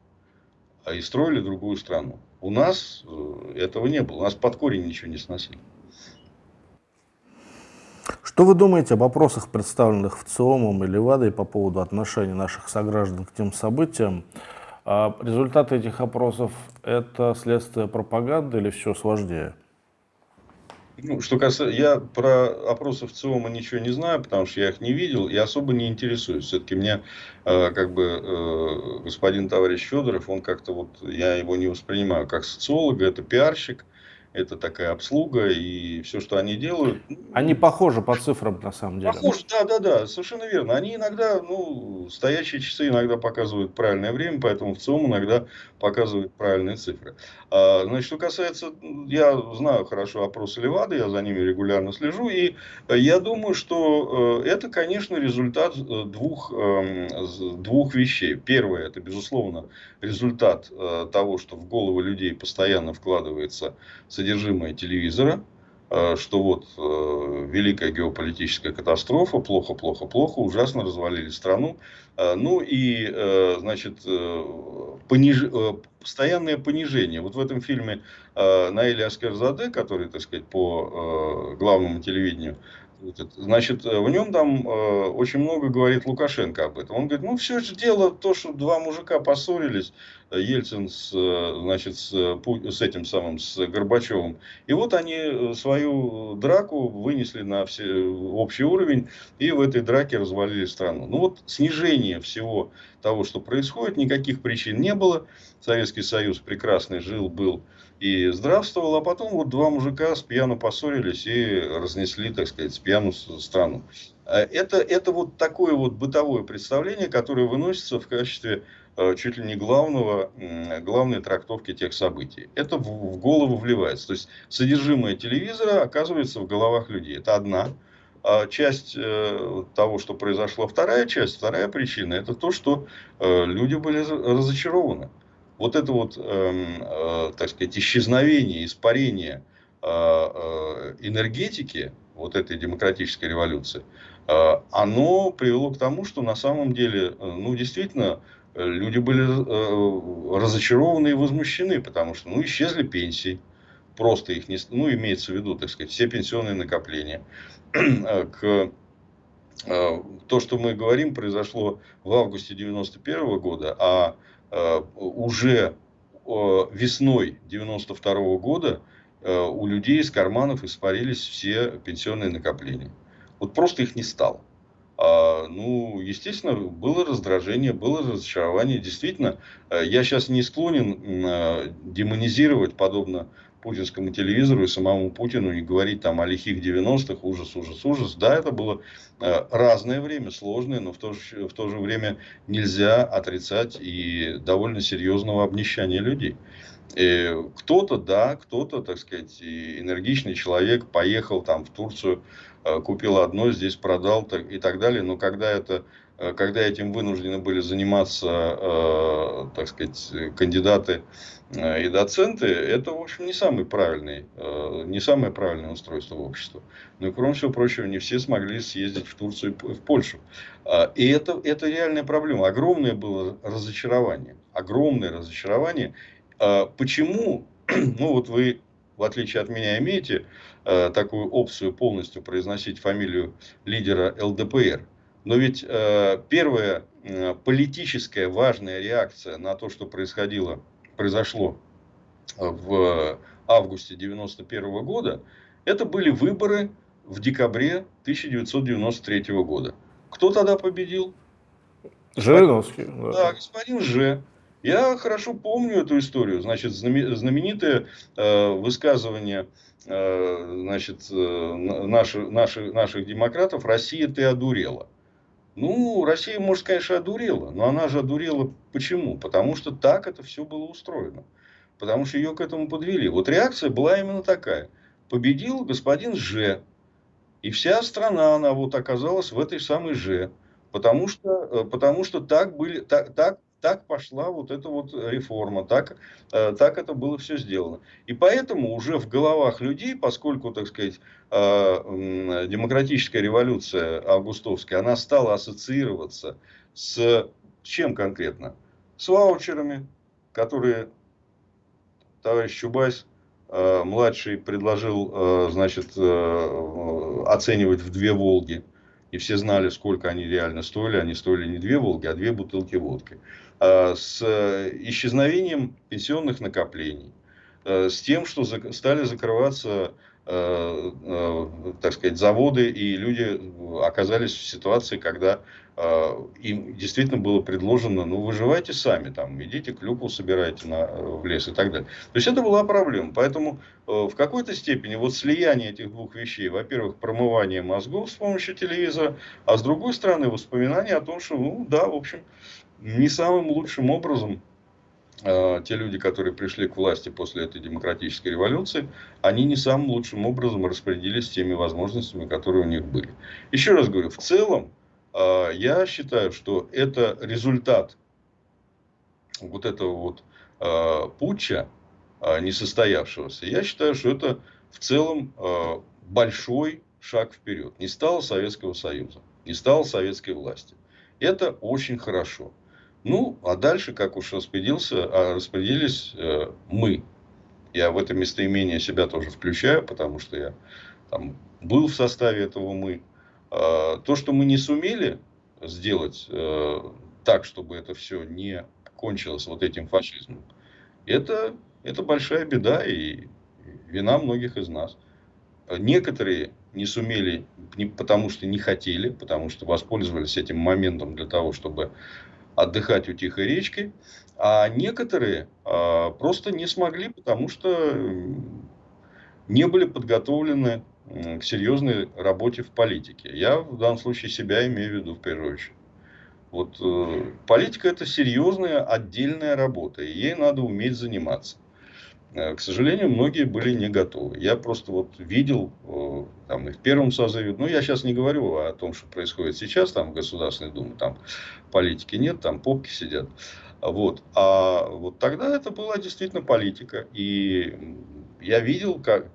и строили другую страну. У нас э, этого не было. У нас под корень ничего не сносили. Что вы думаете об опросах, представленных в ЦИОМом и Левадой по поводу отношения наших сограждан к тем событиям? А результаты этих опросов – это следствие пропаганды или все сложнее? Ну, что касается, я про опросы в ЦИОМа ничего не знаю, потому что я их не видел и особо не интересуюсь. Все-таки мне, э, как бы, э, господин товарищ Федоров, он как-то вот, я его не воспринимаю как социолога, это пиарщик, это такая обслуга и все, что они делают. Они похожи по цифрам на самом деле. Похожи, да, да, да, совершенно верно. Они иногда, ну, стоящие часы иногда показывают правильное время, поэтому в целом иногда показывают правильные цифры. А, значит, что касается, я знаю хорошо опросы Левады, я за ними регулярно слежу, и я думаю, что э, это, конечно, результат э, двух, эм, двух вещей. Первое, это, безусловно, результат э, того, что в головы людей постоянно вкладывается содержимое телевизора, что вот великая геополитическая катастрофа, плохо, плохо, плохо, ужасно развалили страну. Ну и, значит, пониж постоянное понижение. Вот в этом фильме э, Наэли Аскерзаде, который, так сказать, по э, главному телевидению, значит, э, в нем там э, очень много говорит Лукашенко об этом. Он говорит, ну, все же дело то, что два мужика поссорились, Ельцин с, э, значит, с, с этим самым, с Горбачевым. И вот они э, свою драку вынесли на все, общий уровень и в этой драке развалили страну. Ну вот снижение всего того, что происходит, никаких причин не было. Советский Союз прекрасный жил, был и здравствовал, а потом вот два мужика с пьяну поссорились и разнесли, так сказать, с пьяну страну. Э, это, это вот такое вот бытовое представление, которое выносится в качестве Э, чуть ли не главного, главной трактовки тех событий. Это в голову вливается. То есть содержимое телевизора оказывается в головах людей. Это одна а часть э, того, что произошло. Вторая часть, вторая причина, это то, что э, люди были разочарованы. Вот это вот, эм, так сказать, исчезновение, испарение энергетики вот этой демократической революции, оно привело к тому, что на самом деле, ну, действительно, люди были э, разочарованы и возмущены, потому что ну, исчезли пенсии. Просто их не... Ну, имеется в виду, так сказать, все пенсионные накопления. К э, то, что мы говорим, произошло в августе 91 года, а э, уже весной 92 года у людей из карманов испарились все пенсионные накопления. Вот просто их не стало. А, ну, естественно, было раздражение, было разочарование. Действительно, э, я сейчас не склонен э, демонизировать, подобно путинскому телевизору и самому Путину, и говорить там о лихих 90-х, ужас, ужас, ужас. Да, это было э, разное время, сложное, но в то, же, в то же время нельзя отрицать и довольно серьезного обнищания людей. Кто-то, да, кто-то, так сказать, энергичный человек поехал там в Турцию, купил одно, здесь продал и так далее. Но когда, это, э, когда этим вынуждены были заниматься, э, так сказать, кандидаты и доценты, это, в общем, не самый правильный, не самое правильное устройство общества. Но, кроме всего прочего, не все смогли съездить в Турцию и в Польшу. И это, это реальная проблема. Огромное было разочарование. Огромное разочарование. Почему? Ну, вот вы, в отличие от меня, имеете Э, такую опцию полностью произносить фамилию лидера ЛДПР. Но ведь э, первая э, политическая важная реакция на то, что происходило, произошло в августе 1991 года, это были выборы в декабре 1993 года. Кто тогда победил? Жириновский. Да. да, господин Ж. Я хорошо помню эту историю. Значит, знаменитое э, высказывание э, значит, э, наши, наши, наших демократов «Россия, ты одурела». Ну, Россия, может, конечно, одурела, но она же одурела почему? Потому что так это все было устроено. Потому что ее к этому подвели. Вот реакция была именно такая. Победил господин Ж. И вся страна, она вот оказалась в этой самой Ж. Потому что, э, потому что так, были, так, так так пошла вот эта вот реформа, так, э, так это было все сделано. И поэтому уже в головах людей, поскольку, так сказать, э, демократическая революция августовская, она стала ассоциироваться с чем конкретно? С ваучерами, которые товарищ Чубайс э, младший предложил, значит, оценивать в две Волги. И все знали, сколько они реально стоили. Они стоили не две Волги, а две бутылки водки. Э, с исчезновением пенсионных накоплений, э, с тем, что стали закрываться э, так сказать, заводы, и люди оказались в ситуации, когда им действительно было предложено, ну, выживайте сами, там, идите клюкву собирайте на, в лес и так далее. То есть, это была проблема. Поэтому, в какой-то степени, вот слияние этих двух вещей, во-первых, промывание мозгов с помощью телевизора, а с другой стороны, воспоминания о том, что, ну, да, в общем, не самым лучшим образом э, те люди, которые пришли к власти после этой демократической революции, они не самым лучшим образом распорядились теми возможностями, которые у них были. Еще раз говорю, в целом э, я считаю, что это результат вот этого вот э, путча несостоявшегося. Я считаю, что это в целом большой шаг вперед. Не стало Советского Союза, не стало советской власти. Это очень хорошо. Ну, а дальше, как уж распределился, а распределились э, мы. Я в это местоимение себя тоже включаю, потому что я там, был в составе этого мы. Э, то, что мы не сумели сделать э, так, чтобы это все не кончилось вот этим фашизмом, это, это большая беда и вина многих из нас. Некоторые не сумели, не, потому что не хотели, потому что воспользовались этим моментом для того, чтобы отдыхать у тихой речки, а некоторые а, просто не смогли, потому что не были подготовлены к серьезной работе в политике. Я в данном случае себя имею в виду в первую очередь. Вот э, политика это серьезная отдельная работа, и ей надо уметь заниматься. Э, к сожалению, многие были не готовы. Я просто вот видел э, там, и в первом созыве, ну я сейчас не говорю о том, что происходит сейчас там в Государственной Думе, там политики нет, там попки сидят. Вот. А вот тогда это была действительно политика. И я видел, как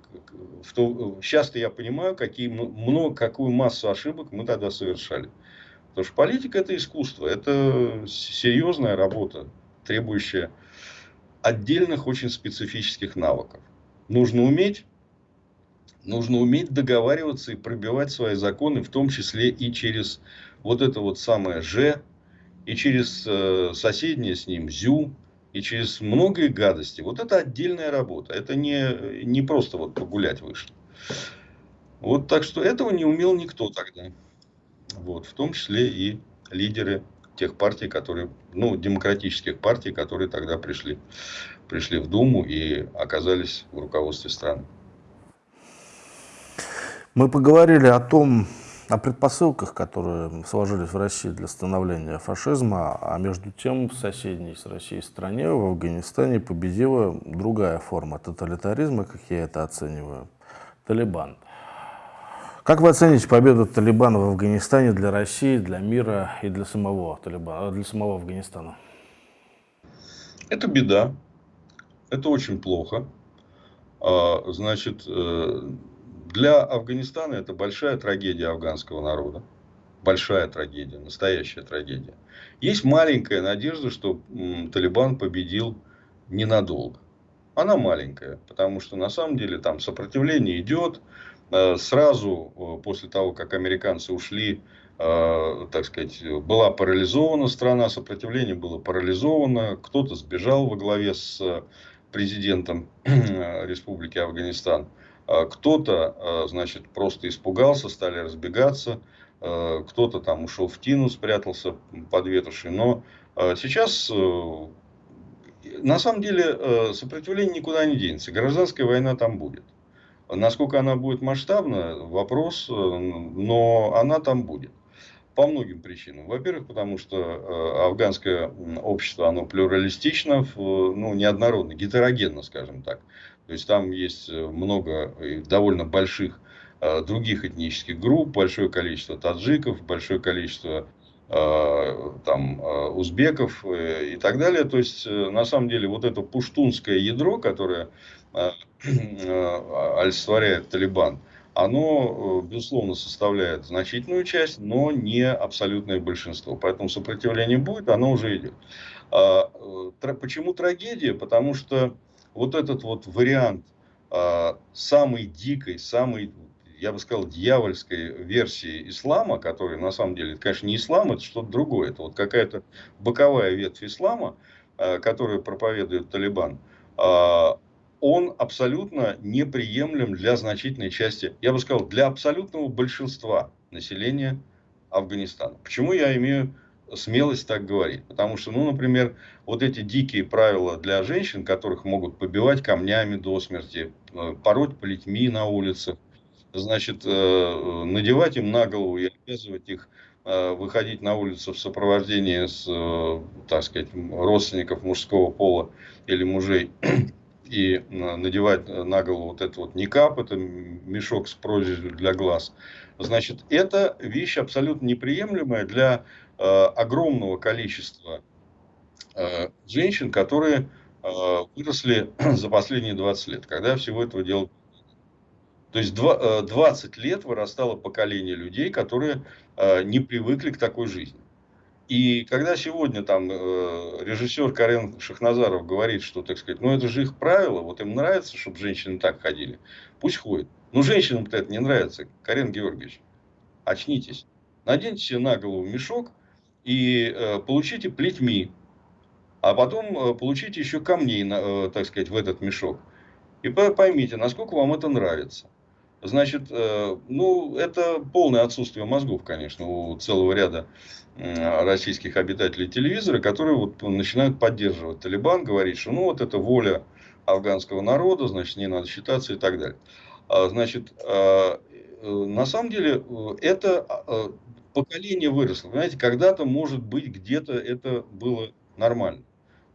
в то, сейчас-то я понимаю, какие, много, какую массу ошибок мы тогда совершали. Потому что политика это искусство, это серьезная работа, требующая отдельных очень специфических навыков. Нужно уметь, нужно уметь договариваться и пробивать свои законы, в том числе и через вот это вот самое «ж», и через э, соседнее с ним «зю», и через многие гадости. Вот это отдельная работа. Это не, не просто вот погулять вышло. Вот так что этого не умел никто тогда. Вот, в том числе и лидеры тех партий, которые, ну, демократических партий, которые тогда пришли, пришли в Думу и оказались в руководстве страны. Мы поговорили о том, о предпосылках, которые сложились в России для становления фашизма, а между тем в соседней с Россией стране, в Афганистане, победила другая форма тоталитаризма, как я это оцениваю, Талибан. Как вы оцените победу Талибана в Афганистане для России, для мира и для самого Талибана, для самого Афганистана? Это беда. Это очень плохо. А, значит, э, для Афганистана это большая трагедия афганского народа. Большая трагедия, настоящая трагедия. Есть маленькая надежда, что Талибан победил ненадолго. Она маленькая, потому что на самом деле там сопротивление идет, сразу э, после того, как американцы ушли, э, так сказать, была парализована страна, сопротивление было парализовано, кто-то сбежал во главе с президентом Республики Афганистан. Кто-то, значит, просто испугался, стали разбегаться, кто-то там ушел в тину, спрятался под ветошью. Но сейчас, на самом деле, сопротивление никуда не денется. Гражданская война там будет. Насколько она будет масштабна, вопрос, но она там будет. По многим причинам. Во-первых, потому что э, афганское общество, оно плюралистично, ну, неоднородно, гетерогенно, скажем так. То есть, там есть э, много довольно больших э, других этнических групп, большое количество таджиков, большое количество там, узбеков и так далее. То есть, на самом деле, вот это пуштунское ядро, которое олицетворяет Талибан, оно, э, безусловно, составляет значительную часть, но не абсолютное большинство. Поэтому сопротивление будет, оно уже идет. А, э, почему трагедия? Потому что вот этот вот вариант а, самой дикой, самой, я бы сказал, дьявольской версии ислама, который на самом деле, это, конечно, не ислам, это что-то другое. Это вот какая-то боковая ветвь ислама, а, которую проповедует Талибан он абсолютно неприемлем для значительной части, я бы сказал, для абсолютного большинства населения Афганистана. Почему я имею смелость так говорить? Потому что, ну, например, вот эти дикие правила для женщин, которых могут побивать камнями до смерти, э, пороть плетьми на улицах, значит, э, надевать им на голову и обязывать их э, выходить на улицу в сопровождении с, так сказать, родственников мужского пола или мужей и надевать на голову вот этот вот никап, это мешок с прорезью для глаз. Значит, это вещь абсолютно неприемлемая для э, огромного количества э, женщин, которые э, выросли за последние 20 лет, когда всего этого дела то есть 20 э, лет вырастало поколение людей, которые э, не привыкли к такой жизни. И когда сегодня там э, режиссер Карен Шахназаров говорит, что, так сказать, ну это же их правило, вот им нравится, чтобы женщины так ходили, пусть ходят. Но женщинам-то это не нравится, Карен Георгиевич. Очнитесь. Наденьте себе на голову мешок и э, получите плетьми, а потом э, получите еще камней, на, э, так сказать, в этот мешок. И поймите, насколько вам это нравится. Значит, э, ну, это полное отсутствие мозгов, конечно, у целого ряда российских обитателей телевизора, которые вот начинают поддерживать Талибан, говорить, что ну вот это воля афганского народа, значит, не надо считаться и так далее. А, значит, а, э, на самом деле это а, поколение выросло. Понимаете, когда-то, может быть, где-то это было нормально.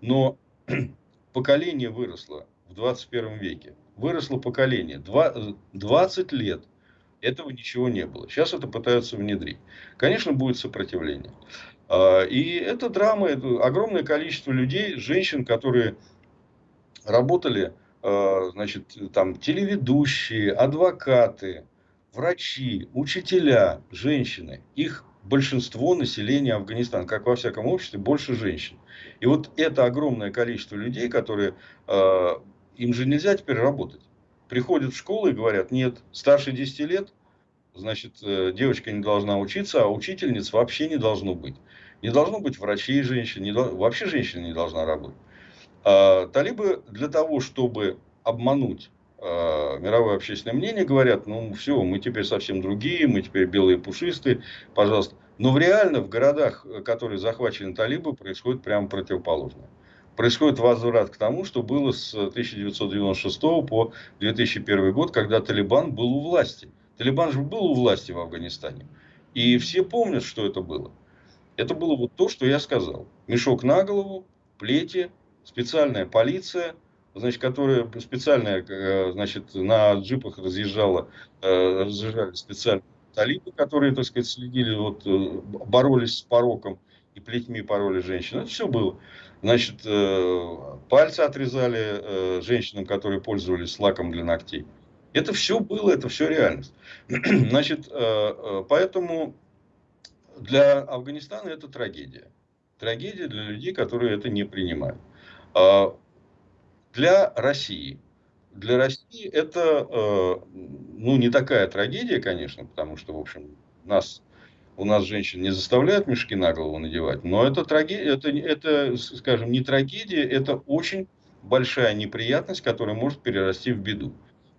Но поколение выросло в 21 веке выросло поколение. 20 лет этого ничего не было. Сейчас это пытаются внедрить. Конечно, будет сопротивление. А, и это драма, это огромное количество людей, женщин, которые работали, а, значит, там, телеведущие, адвокаты, врачи, учителя, женщины. Их большинство населения Афганистана, как во всяком обществе, больше женщин. И вот это огромное количество людей, которые а, им же нельзя теперь работать. Приходят в школу и говорят, нет, старше 10 лет, значит, э, девочка не должна учиться, а учительниц вообще не должно быть. Не должно быть врачей женщин, не, вообще женщина не должна работать. А, талибы для того, чтобы обмануть а, мировое общественное мнение, говорят, ну все, мы теперь совсем другие, мы теперь белые пушистые, пожалуйста. Но в реально в городах, которые захвачены талибы, происходит прямо противоположное происходит возврат к тому, что было с 1996 по 2001 год, когда Талибан был у власти. Талибан же был у власти в Афганистане. И все помнят, что это было. Это было вот то, что я сказал. Мешок на голову, плети, специальная полиция, значит, которая специальная, э, значит, на джипах разъезжала, э, разъезжали специальные талибы, которые, так сказать, следили, вот, э, боролись с пороком и плетьми пороли женщин. Это все было. Значит, э, пальцы отрезали э, женщинам, которые пользовались лаком для ногтей. Это все было, это все реальность. Значит, э, поэтому для Афганистана это трагедия. Трагедия для людей, которые это не принимают. А для России. Для России это ну, не такая трагедия, конечно, потому что, в общем, нас у нас женщин не заставляют мешки на голову надевать, но это, трагедия, это, это, скажем, не трагедия, это очень большая неприятность, которая может перерасти в беду.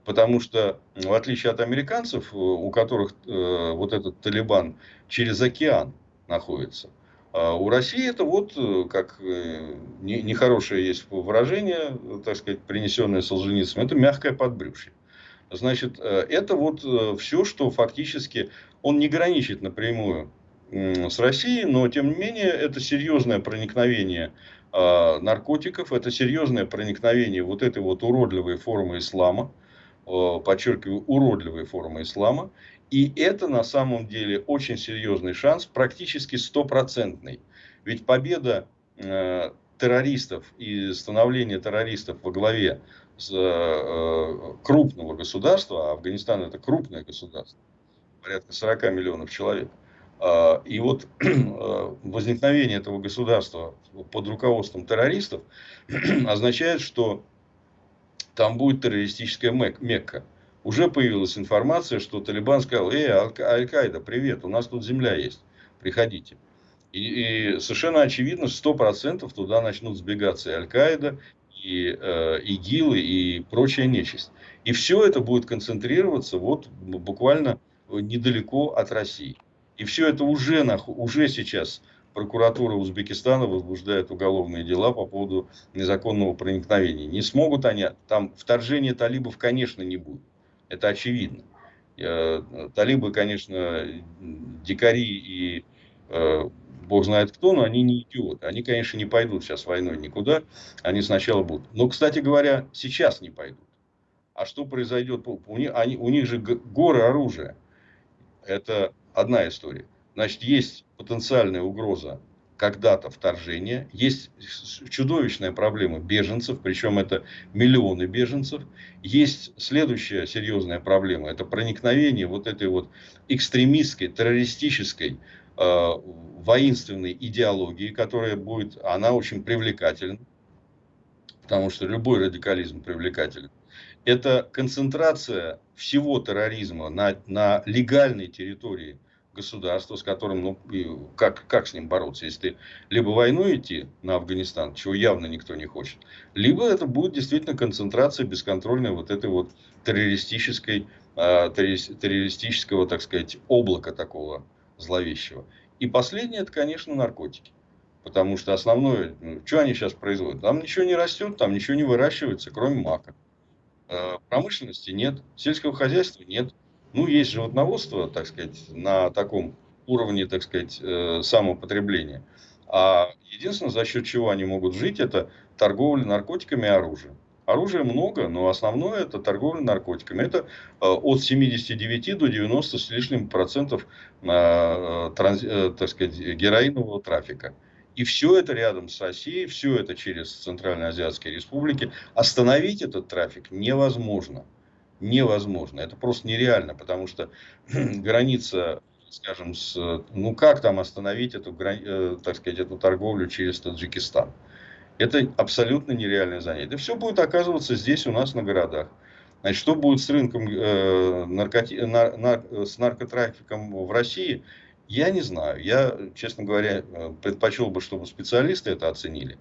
Потому что, в отличие от американцев, у которых э, вот этот Талибан через океан находится, а у России это вот, э, как э, нехорошее есть выражение, так сказать, принесенное Солженицыным, это мягкое подбрюшье. Значит, э, это вот все, что фактически он не граничит напрямую с Россией, но тем не менее это серьезное проникновение а, наркотиков, это серьезное проникновение вот этой вот уродливой формы ислама, подчеркиваю, уродливой формы ислама, и это на самом деле очень серьезный шанс, практически стопроцентный. Ведь победа э, террористов и становление террористов во главе с, э, крупного государства, а Афганистан это крупное государство, порядка 40 миллионов человек, э, и вот э, возникновение этого государства под руководством террористов означает, что там будет террористическая Мекка уже появилась информация, что Талибан сказал, эй, Аль-Каида, привет, у нас тут земля есть, приходите. И, и совершенно очевидно, сто процентов туда начнут сбегаться и Аль-Каида, и э, ИГИЛы, и прочая нечисть. И все это будет концентрироваться вот буквально недалеко от России. И все это уже, уже сейчас прокуратура Узбекистана возбуждает уголовные дела по поводу незаконного проникновения. Не смогут они, там вторжения талибов, конечно, не будет. Это очевидно. Талибы, конечно, дикари и э, бог знает кто, но они не идиоты. Они, конечно, не пойдут сейчас войной никуда. Они сначала будут. Но, кстати говоря, сейчас не пойдут. А что произойдет? У них, они, у них же горы оружия. Это одна история. Значит, есть потенциальная угроза когда-то вторжения. Есть чудовищная проблема беженцев, причем это миллионы беженцев. Есть следующая серьезная проблема, это проникновение вот этой вот экстремистской, террористической, э, воинственной идеологии, которая будет, она очень привлекательна, потому что любой радикализм привлекателен. Это концентрация всего терроризма на, на легальной территории – государство, с которым, ну, как, как с ним бороться, если ты либо войну идти на Афганистан, чего явно никто не хочет, либо это будет действительно концентрация бесконтрольной вот этой вот террористической, э, террористического, так сказать, облака такого зловещего. И последнее, это, конечно, наркотики. Потому что основное, ну, что они сейчас производят? Там ничего не растет, там ничего не выращивается, кроме мака. Э, промышленности нет, сельского хозяйства нет. Ну, есть животноводство, так сказать, на таком уровне, так сказать, э, самопотребления. А единственное, за счет чего они могут жить, это торговля наркотиками и оружием. Оружия много, но основное это торговля наркотиками. Это э, от 79 до 90 с лишним процентов так сказать, героинового трафика. И все это рядом с Россией, все это через Центральноазиатские республики. Остановить этот трафик невозможно невозможно. Это просто нереально, потому что граница, скажем, с, ну как там остановить эту, э, так сказать, эту торговлю через Таджикистан? Это абсолютно нереальное занятие. Все будет оказываться здесь у нас на городах. Значит, что будет с рынком э, наркоти... нар... Нар... с наркотрафиком в России, я не знаю. Я, честно говоря, э, предпочел бы, чтобы специалисты это оценили.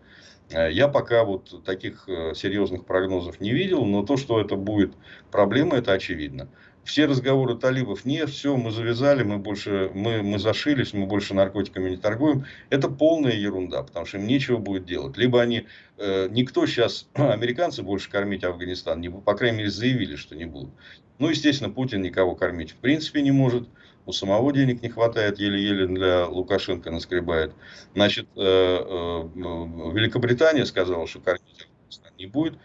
Э, я пока вот таких э, серьезных прогнозов не видел, но то, что это будет проблема, это очевидно. Все разговоры талибов, нет, все, мы завязали, мы больше, мы, мы зашились, мы больше наркотиками не торгуем. Это полная ерунда, потому что им нечего будет делать. Либо они, э, никто сейчас, американцы больше кормить Афганистан, не, по крайней мере, заявили, что не будут. Ну, естественно, Путин никого кормить в принципе не может у самого денег не хватает, еле-еле для Лукашенко наскребает. Значит, э, э, Великобритания сказала, что кормить не будет.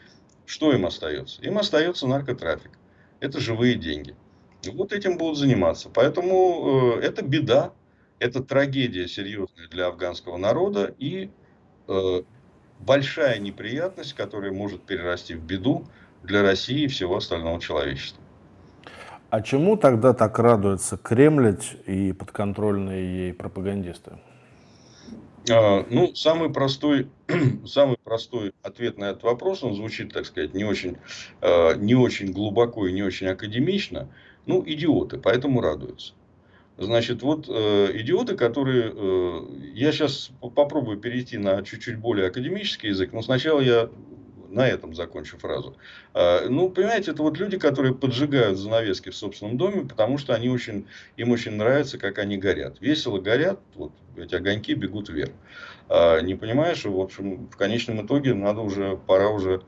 Что им остается? Им остается наркотрафик. Это живые деньги. И вот этим будут заниматься. Поэтому э, это беда, это трагедия серьезная для афганского народа и большая неприятность, которая может перерасти в беду для России и всего остального человечества. А чему тогда так радуются Кремль и подконтрольные ей пропагандисты? А, ну, самый простой, самый простой ответ на этот вопрос, он звучит, так сказать, не очень, а, не очень глубоко и не очень академично. Ну, идиоты, поэтому радуются. Значит, вот э, идиоты, которые... Э, я сейчас попробую перейти на чуть-чуть более академический язык, но сначала я на этом закончу фразу. Э, ну, понимаете, это вот люди, которые поджигают занавески в собственном доме, потому что они очень, им очень нравится, как они горят. Весело горят, вот эти огоньки бегут вверх. Э, не понимаешь, в общем, в конечном итоге надо уже, пора уже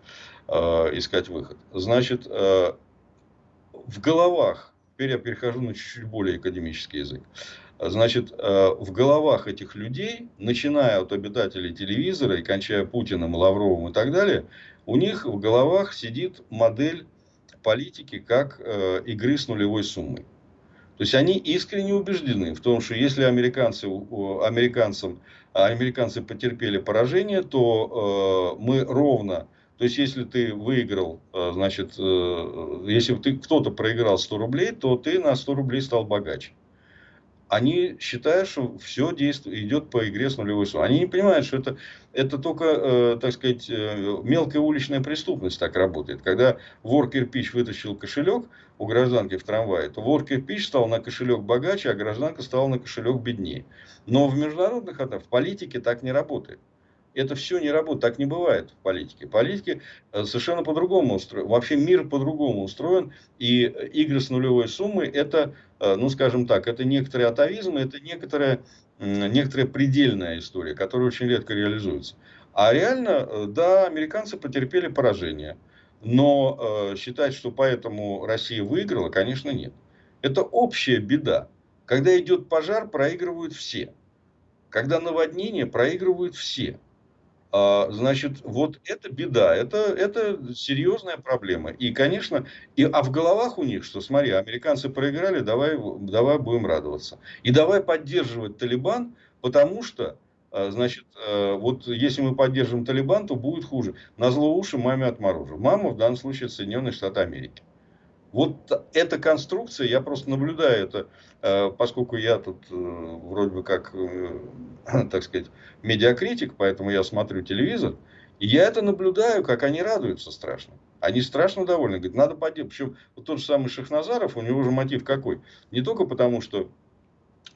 искать выход. Значит, в головах, теперь я перехожу на чуть-чуть более академический язык. Значит, в головах этих людей, начиная от обитателей телевизора и кончая Путиным, Лавровым и так далее, у них в головах сидит модель политики как э, игры с нулевой суммой. То есть они искренне убеждены в том, что если американцы, американцам, американцы потерпели поражение, то э, мы ровно, то есть если ты выиграл, значит, если ты кто-то проиграл 100 рублей, то ты на 100 рублей стал богаче они считают, что все действует, идет по игре с нулевой суммой. Они не понимают, что это, это только, э, так сказать, э, мелкая уличная преступность так работает. Когда вор кирпич вытащил кошелек у гражданки в трамвае, то вор кирпич стал на кошелек богаче, а гражданка стала на кошелек беднее. Но в международных отношениях, в политике так не работает это все не работает. Так не бывает в политике. Политики э, совершенно по-другому устроен. Вообще мир по-другому устроен. И игры с нулевой суммой это, ну скажем так, это некоторые атовизм, это некоторая, некоторая предельная история, которая очень редко реализуется. А реально, э, да, американцы потерпели поражение. Но э, считать, что поэтому Россия выиграла, конечно, нет. Это общая беда. Когда идет пожар, проигрывают все. Когда наводнение, проигрывают все. А, значит, вот это беда, это, это серьезная проблема. И, конечно, и, а в головах у них, что смотри, американцы проиграли, давай, давай будем радоваться. И давай поддерживать Талибан, потому что, а, значит, а, вот если мы поддержим Талибан, то будет хуже. На зло уши маме отморожу. Мама в данном случае Соединенные Штаты Америки. Вот эта конструкция, я просто наблюдаю это, э, поскольку я тут э, вроде бы как, э, так сказать, медиакритик, поэтому я смотрю телевизор, и я это наблюдаю, как они радуются страшно. Они страшно довольны. Говорят, надо поддержать. Причем вот тот же самый Шахназаров, у него же мотив какой? Не только потому, что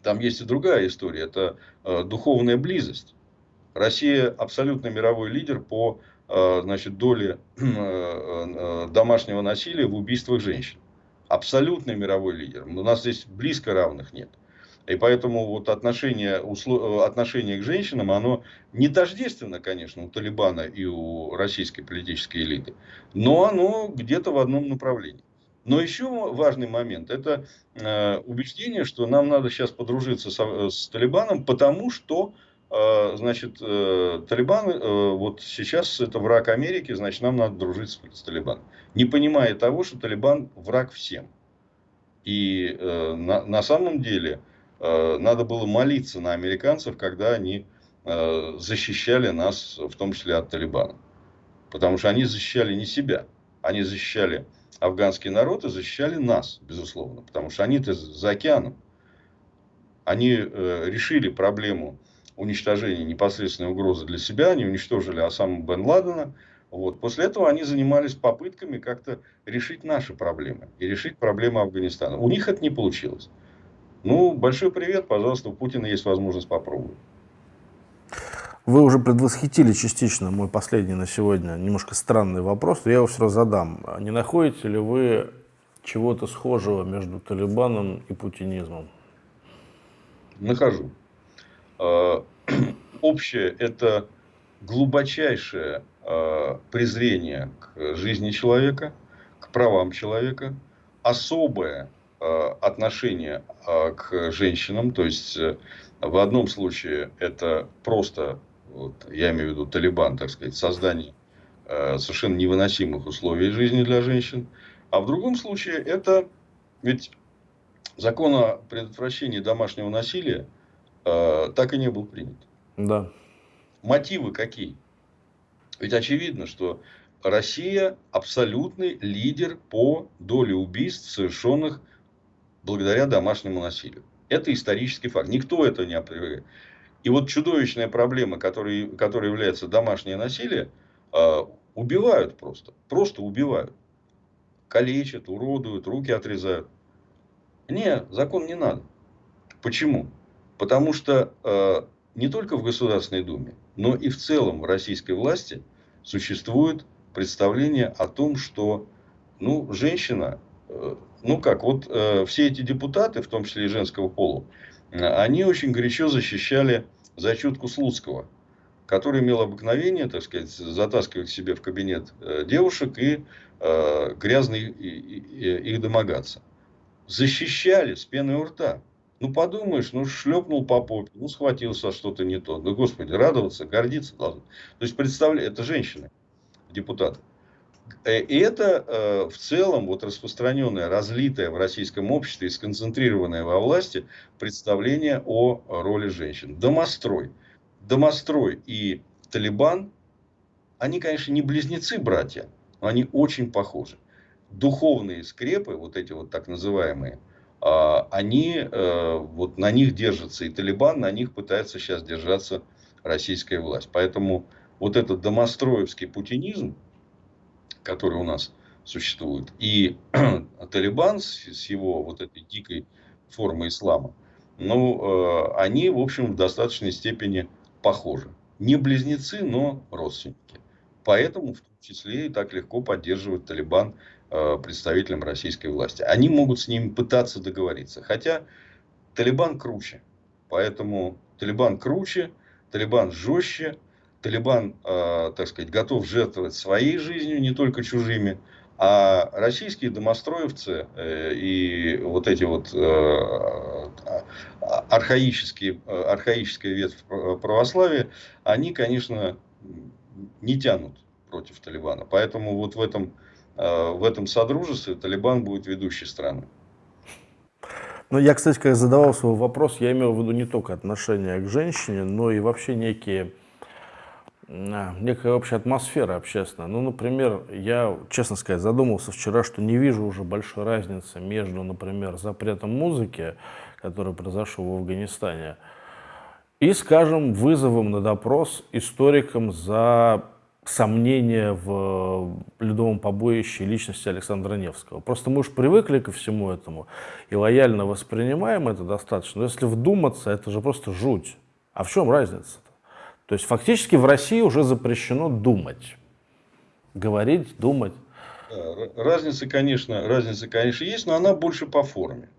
там есть и другая история. Это духовная близость. Россия абсолютно мировой лидер по Э, значит, доли э, э, домашнего насилия в убийствах женщин. Абсолютный мировой лидер. У нас здесь близко равных нет. И поэтому вот отношение, отношение к женщинам, оно не тождественно, конечно, у Талибана и у российской политической элиты, но оно где-то в одном направлении. Но еще важный момент – это убеждение, что нам надо сейчас подружиться с, с Талибаном, потому что значит, э, Талибан, э, вот сейчас это враг Америки, значит, нам надо дружить с, с Талибаном. Не понимая того, что Талибан враг всем. И э, на, на самом деле надо было молиться на американцев, когда они защищали нас, в том числе от Талибана. Потому что они защищали не себя, они защищали афганский народ и защищали нас, безусловно. Потому что они-то за океаном. Они решили проблему уничтожения непосредственной угрозы для себя, они уничтожили Осаму Бен Ладена. Вот. После этого они занимались попытками как-то решить наши проблемы и решить проблемы Афганистана. У них это не получилось. Ну, большой привет, пожалуйста, у Путина есть возможность попробовать. Вы уже предвосхитили частично мой последний на сегодня немножко странный вопрос, но я его все равно задам. Не находите ли вы чего-то схожего между Талибаном и путинизмом? Нахожу. Э, общее – это глубочайшее э, презрение к жизни человека, к правам человека, особое э, отношение к женщинам, то есть в одном случае это просто, вот, я имею в виду Талибан, так сказать, создание совершенно невыносимых условий жизни для женщин, а в другом случае это ведь закон о предотвращении домашнего насилия – Э, так и не был принят. Да. Мотивы какие? Ведь очевидно, что Россия абсолютный лидер по доле убийств, совершенных благодаря домашнему насилию. Это исторический факт. Никто это не опровергает. И вот чудовищная проблема, которая, которая является домашнее насилие, э, убивают просто. Просто убивают. Калечат, уродуют, руки отрезают. Не, закон не надо. Почему? Потому что э, не только в Государственной Думе, но и в целом в российской власти существует представление о том, что ну, женщина, э, ну как, вот э, все эти депутаты, в том числе и женского пола, они очень горячо защищали зачетку Слуцкого, который имел обыкновение, так сказать, затаскивать себе в кабинет э, девушек и э, грязно их домогаться. Защищали с пеной у рта. Ну, подумаешь, ну, шлепнул по попе, ну, схватился что-то не то. Да, господи, радоваться, гордиться должны. То есть, представляю, это женщины, депутаты. Э, и это э, в целом вот распространенное, разлитое в российском обществе и сконцентрированное во власти представление о роли женщин. Домострой. Домострой и Талибан, они, конечно, не близнецы-братья, но они очень похожи. Духовные скрепы, вот эти вот так называемые, они, э, вот на них держится и Талибан, на них пытается сейчас держаться российская власть. Поэтому вот этот домостроевский путинизм, который у нас существует, и Талибан с его вот этой дикой формой ислама, ну, э, они, в общем, в достаточной степени похожи. Не близнецы, но родственники. Поэтому, в том числе, и так легко поддерживает Талибан представителям российской власти. Они могут с ними пытаться договориться. Хотя Талибан круче. Поэтому Талибан круче, Талибан жестче, Талибан, э, так сказать, готов жертвовать своей жизнью, не только чужими. А российские домостроевцы э, и вот эти вот э, архаические, архаическая ветвь православия, они, конечно, не тянут против Талибана. Поэтому вот в этом Э, в этом содружестве Талибан будет ведущей страной. Ну, я, кстати, когда задавал свой вопрос, я имел в виду не только отношение к женщине, но и вообще некие, а, некая общая атмосфера общественная. Ну, например, я, честно сказать, задумался вчера, что не вижу уже большой разницы между, например, запретом музыки, который произошел в Афганистане, и, скажем, вызовом на допрос историкам за сомнения в ледовом побоище личности Александра Невского. Просто мы уж привыкли ко всему этому и лояльно воспринимаем это достаточно. Но если вдуматься, это же просто жуть. А в чем разница-то? То есть фактически в России уже запрещено думать. Говорить, думать. Разница, конечно, разница, конечно, есть, но она больше по форме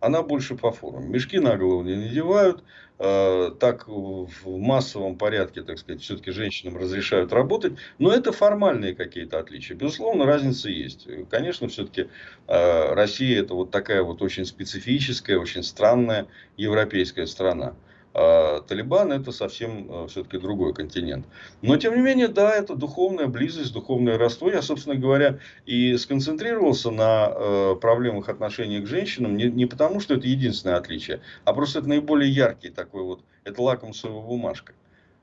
она больше по форме. Мешки на голову не надевают, э, так в массовом порядке, так сказать, все-таки женщинам разрешают работать, но это формальные какие-то отличия. Безусловно, разница есть. Конечно, все-таки э, Россия это вот такая вот очень специфическая, очень странная европейская страна. А Талибан это совсем э, все-таки другой континент. Но тем не менее, да, это духовная близость, духовное родство. Я, собственно говоря, и сконцентрировался на э, проблемах отношений к женщинам не, не потому, что это единственное отличие, а просто это наиболее яркий такой вот, это лакмусовая бумажка.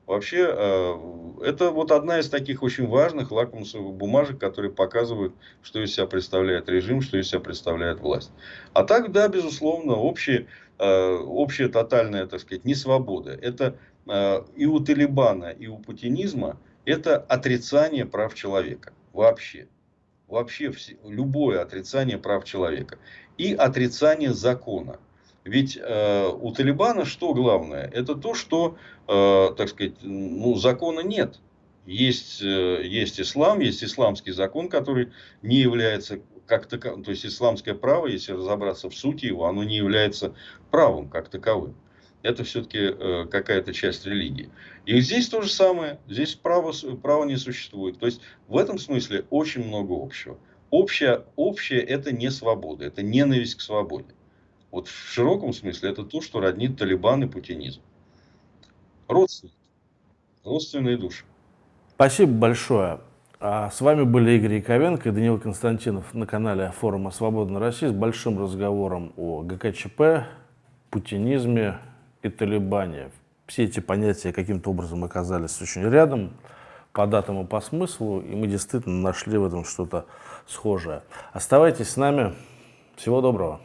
Вообще, э, это вот одна из таких очень важных лакмусовых бумажек, которые показывают, что из себя представляет режим, что из себя представляет власть. А так, да, безусловно, общие, общая тотальная, так сказать, несвобода. Это э, и у Талибана, и у путинизма это отрицание прав человека. Вообще. Вообще любое отрицание прав человека. И отрицание закона. Ведь э, у Талибана что главное? Это то, что, э, так сказать, ну, закона нет. Есть, э, есть ислам, есть исламский закон, который не является как таковым. То есть исламское право, если разобраться в сути его, оно не является правом как таковым. Это все-таки э, какая-то часть религии. И здесь то же самое. Здесь право, право не существует. То есть в этом смысле очень много общего. Общее, общее это не свобода, это ненависть к свободе. Вот в широком смысле это то, что роднит Талибан и путинизм. Родственники. Родственные души. Спасибо большое. А с вами были Игорь Яковенко и Данил Константинов на канале форума «Свободная Россия» с большим разговором о ГКЧП, путинизме и Талибане. Все эти понятия каким-то образом оказались очень рядом по датам и по смыслу, и мы действительно нашли в этом что-то схожее. Оставайтесь с нами. Всего доброго.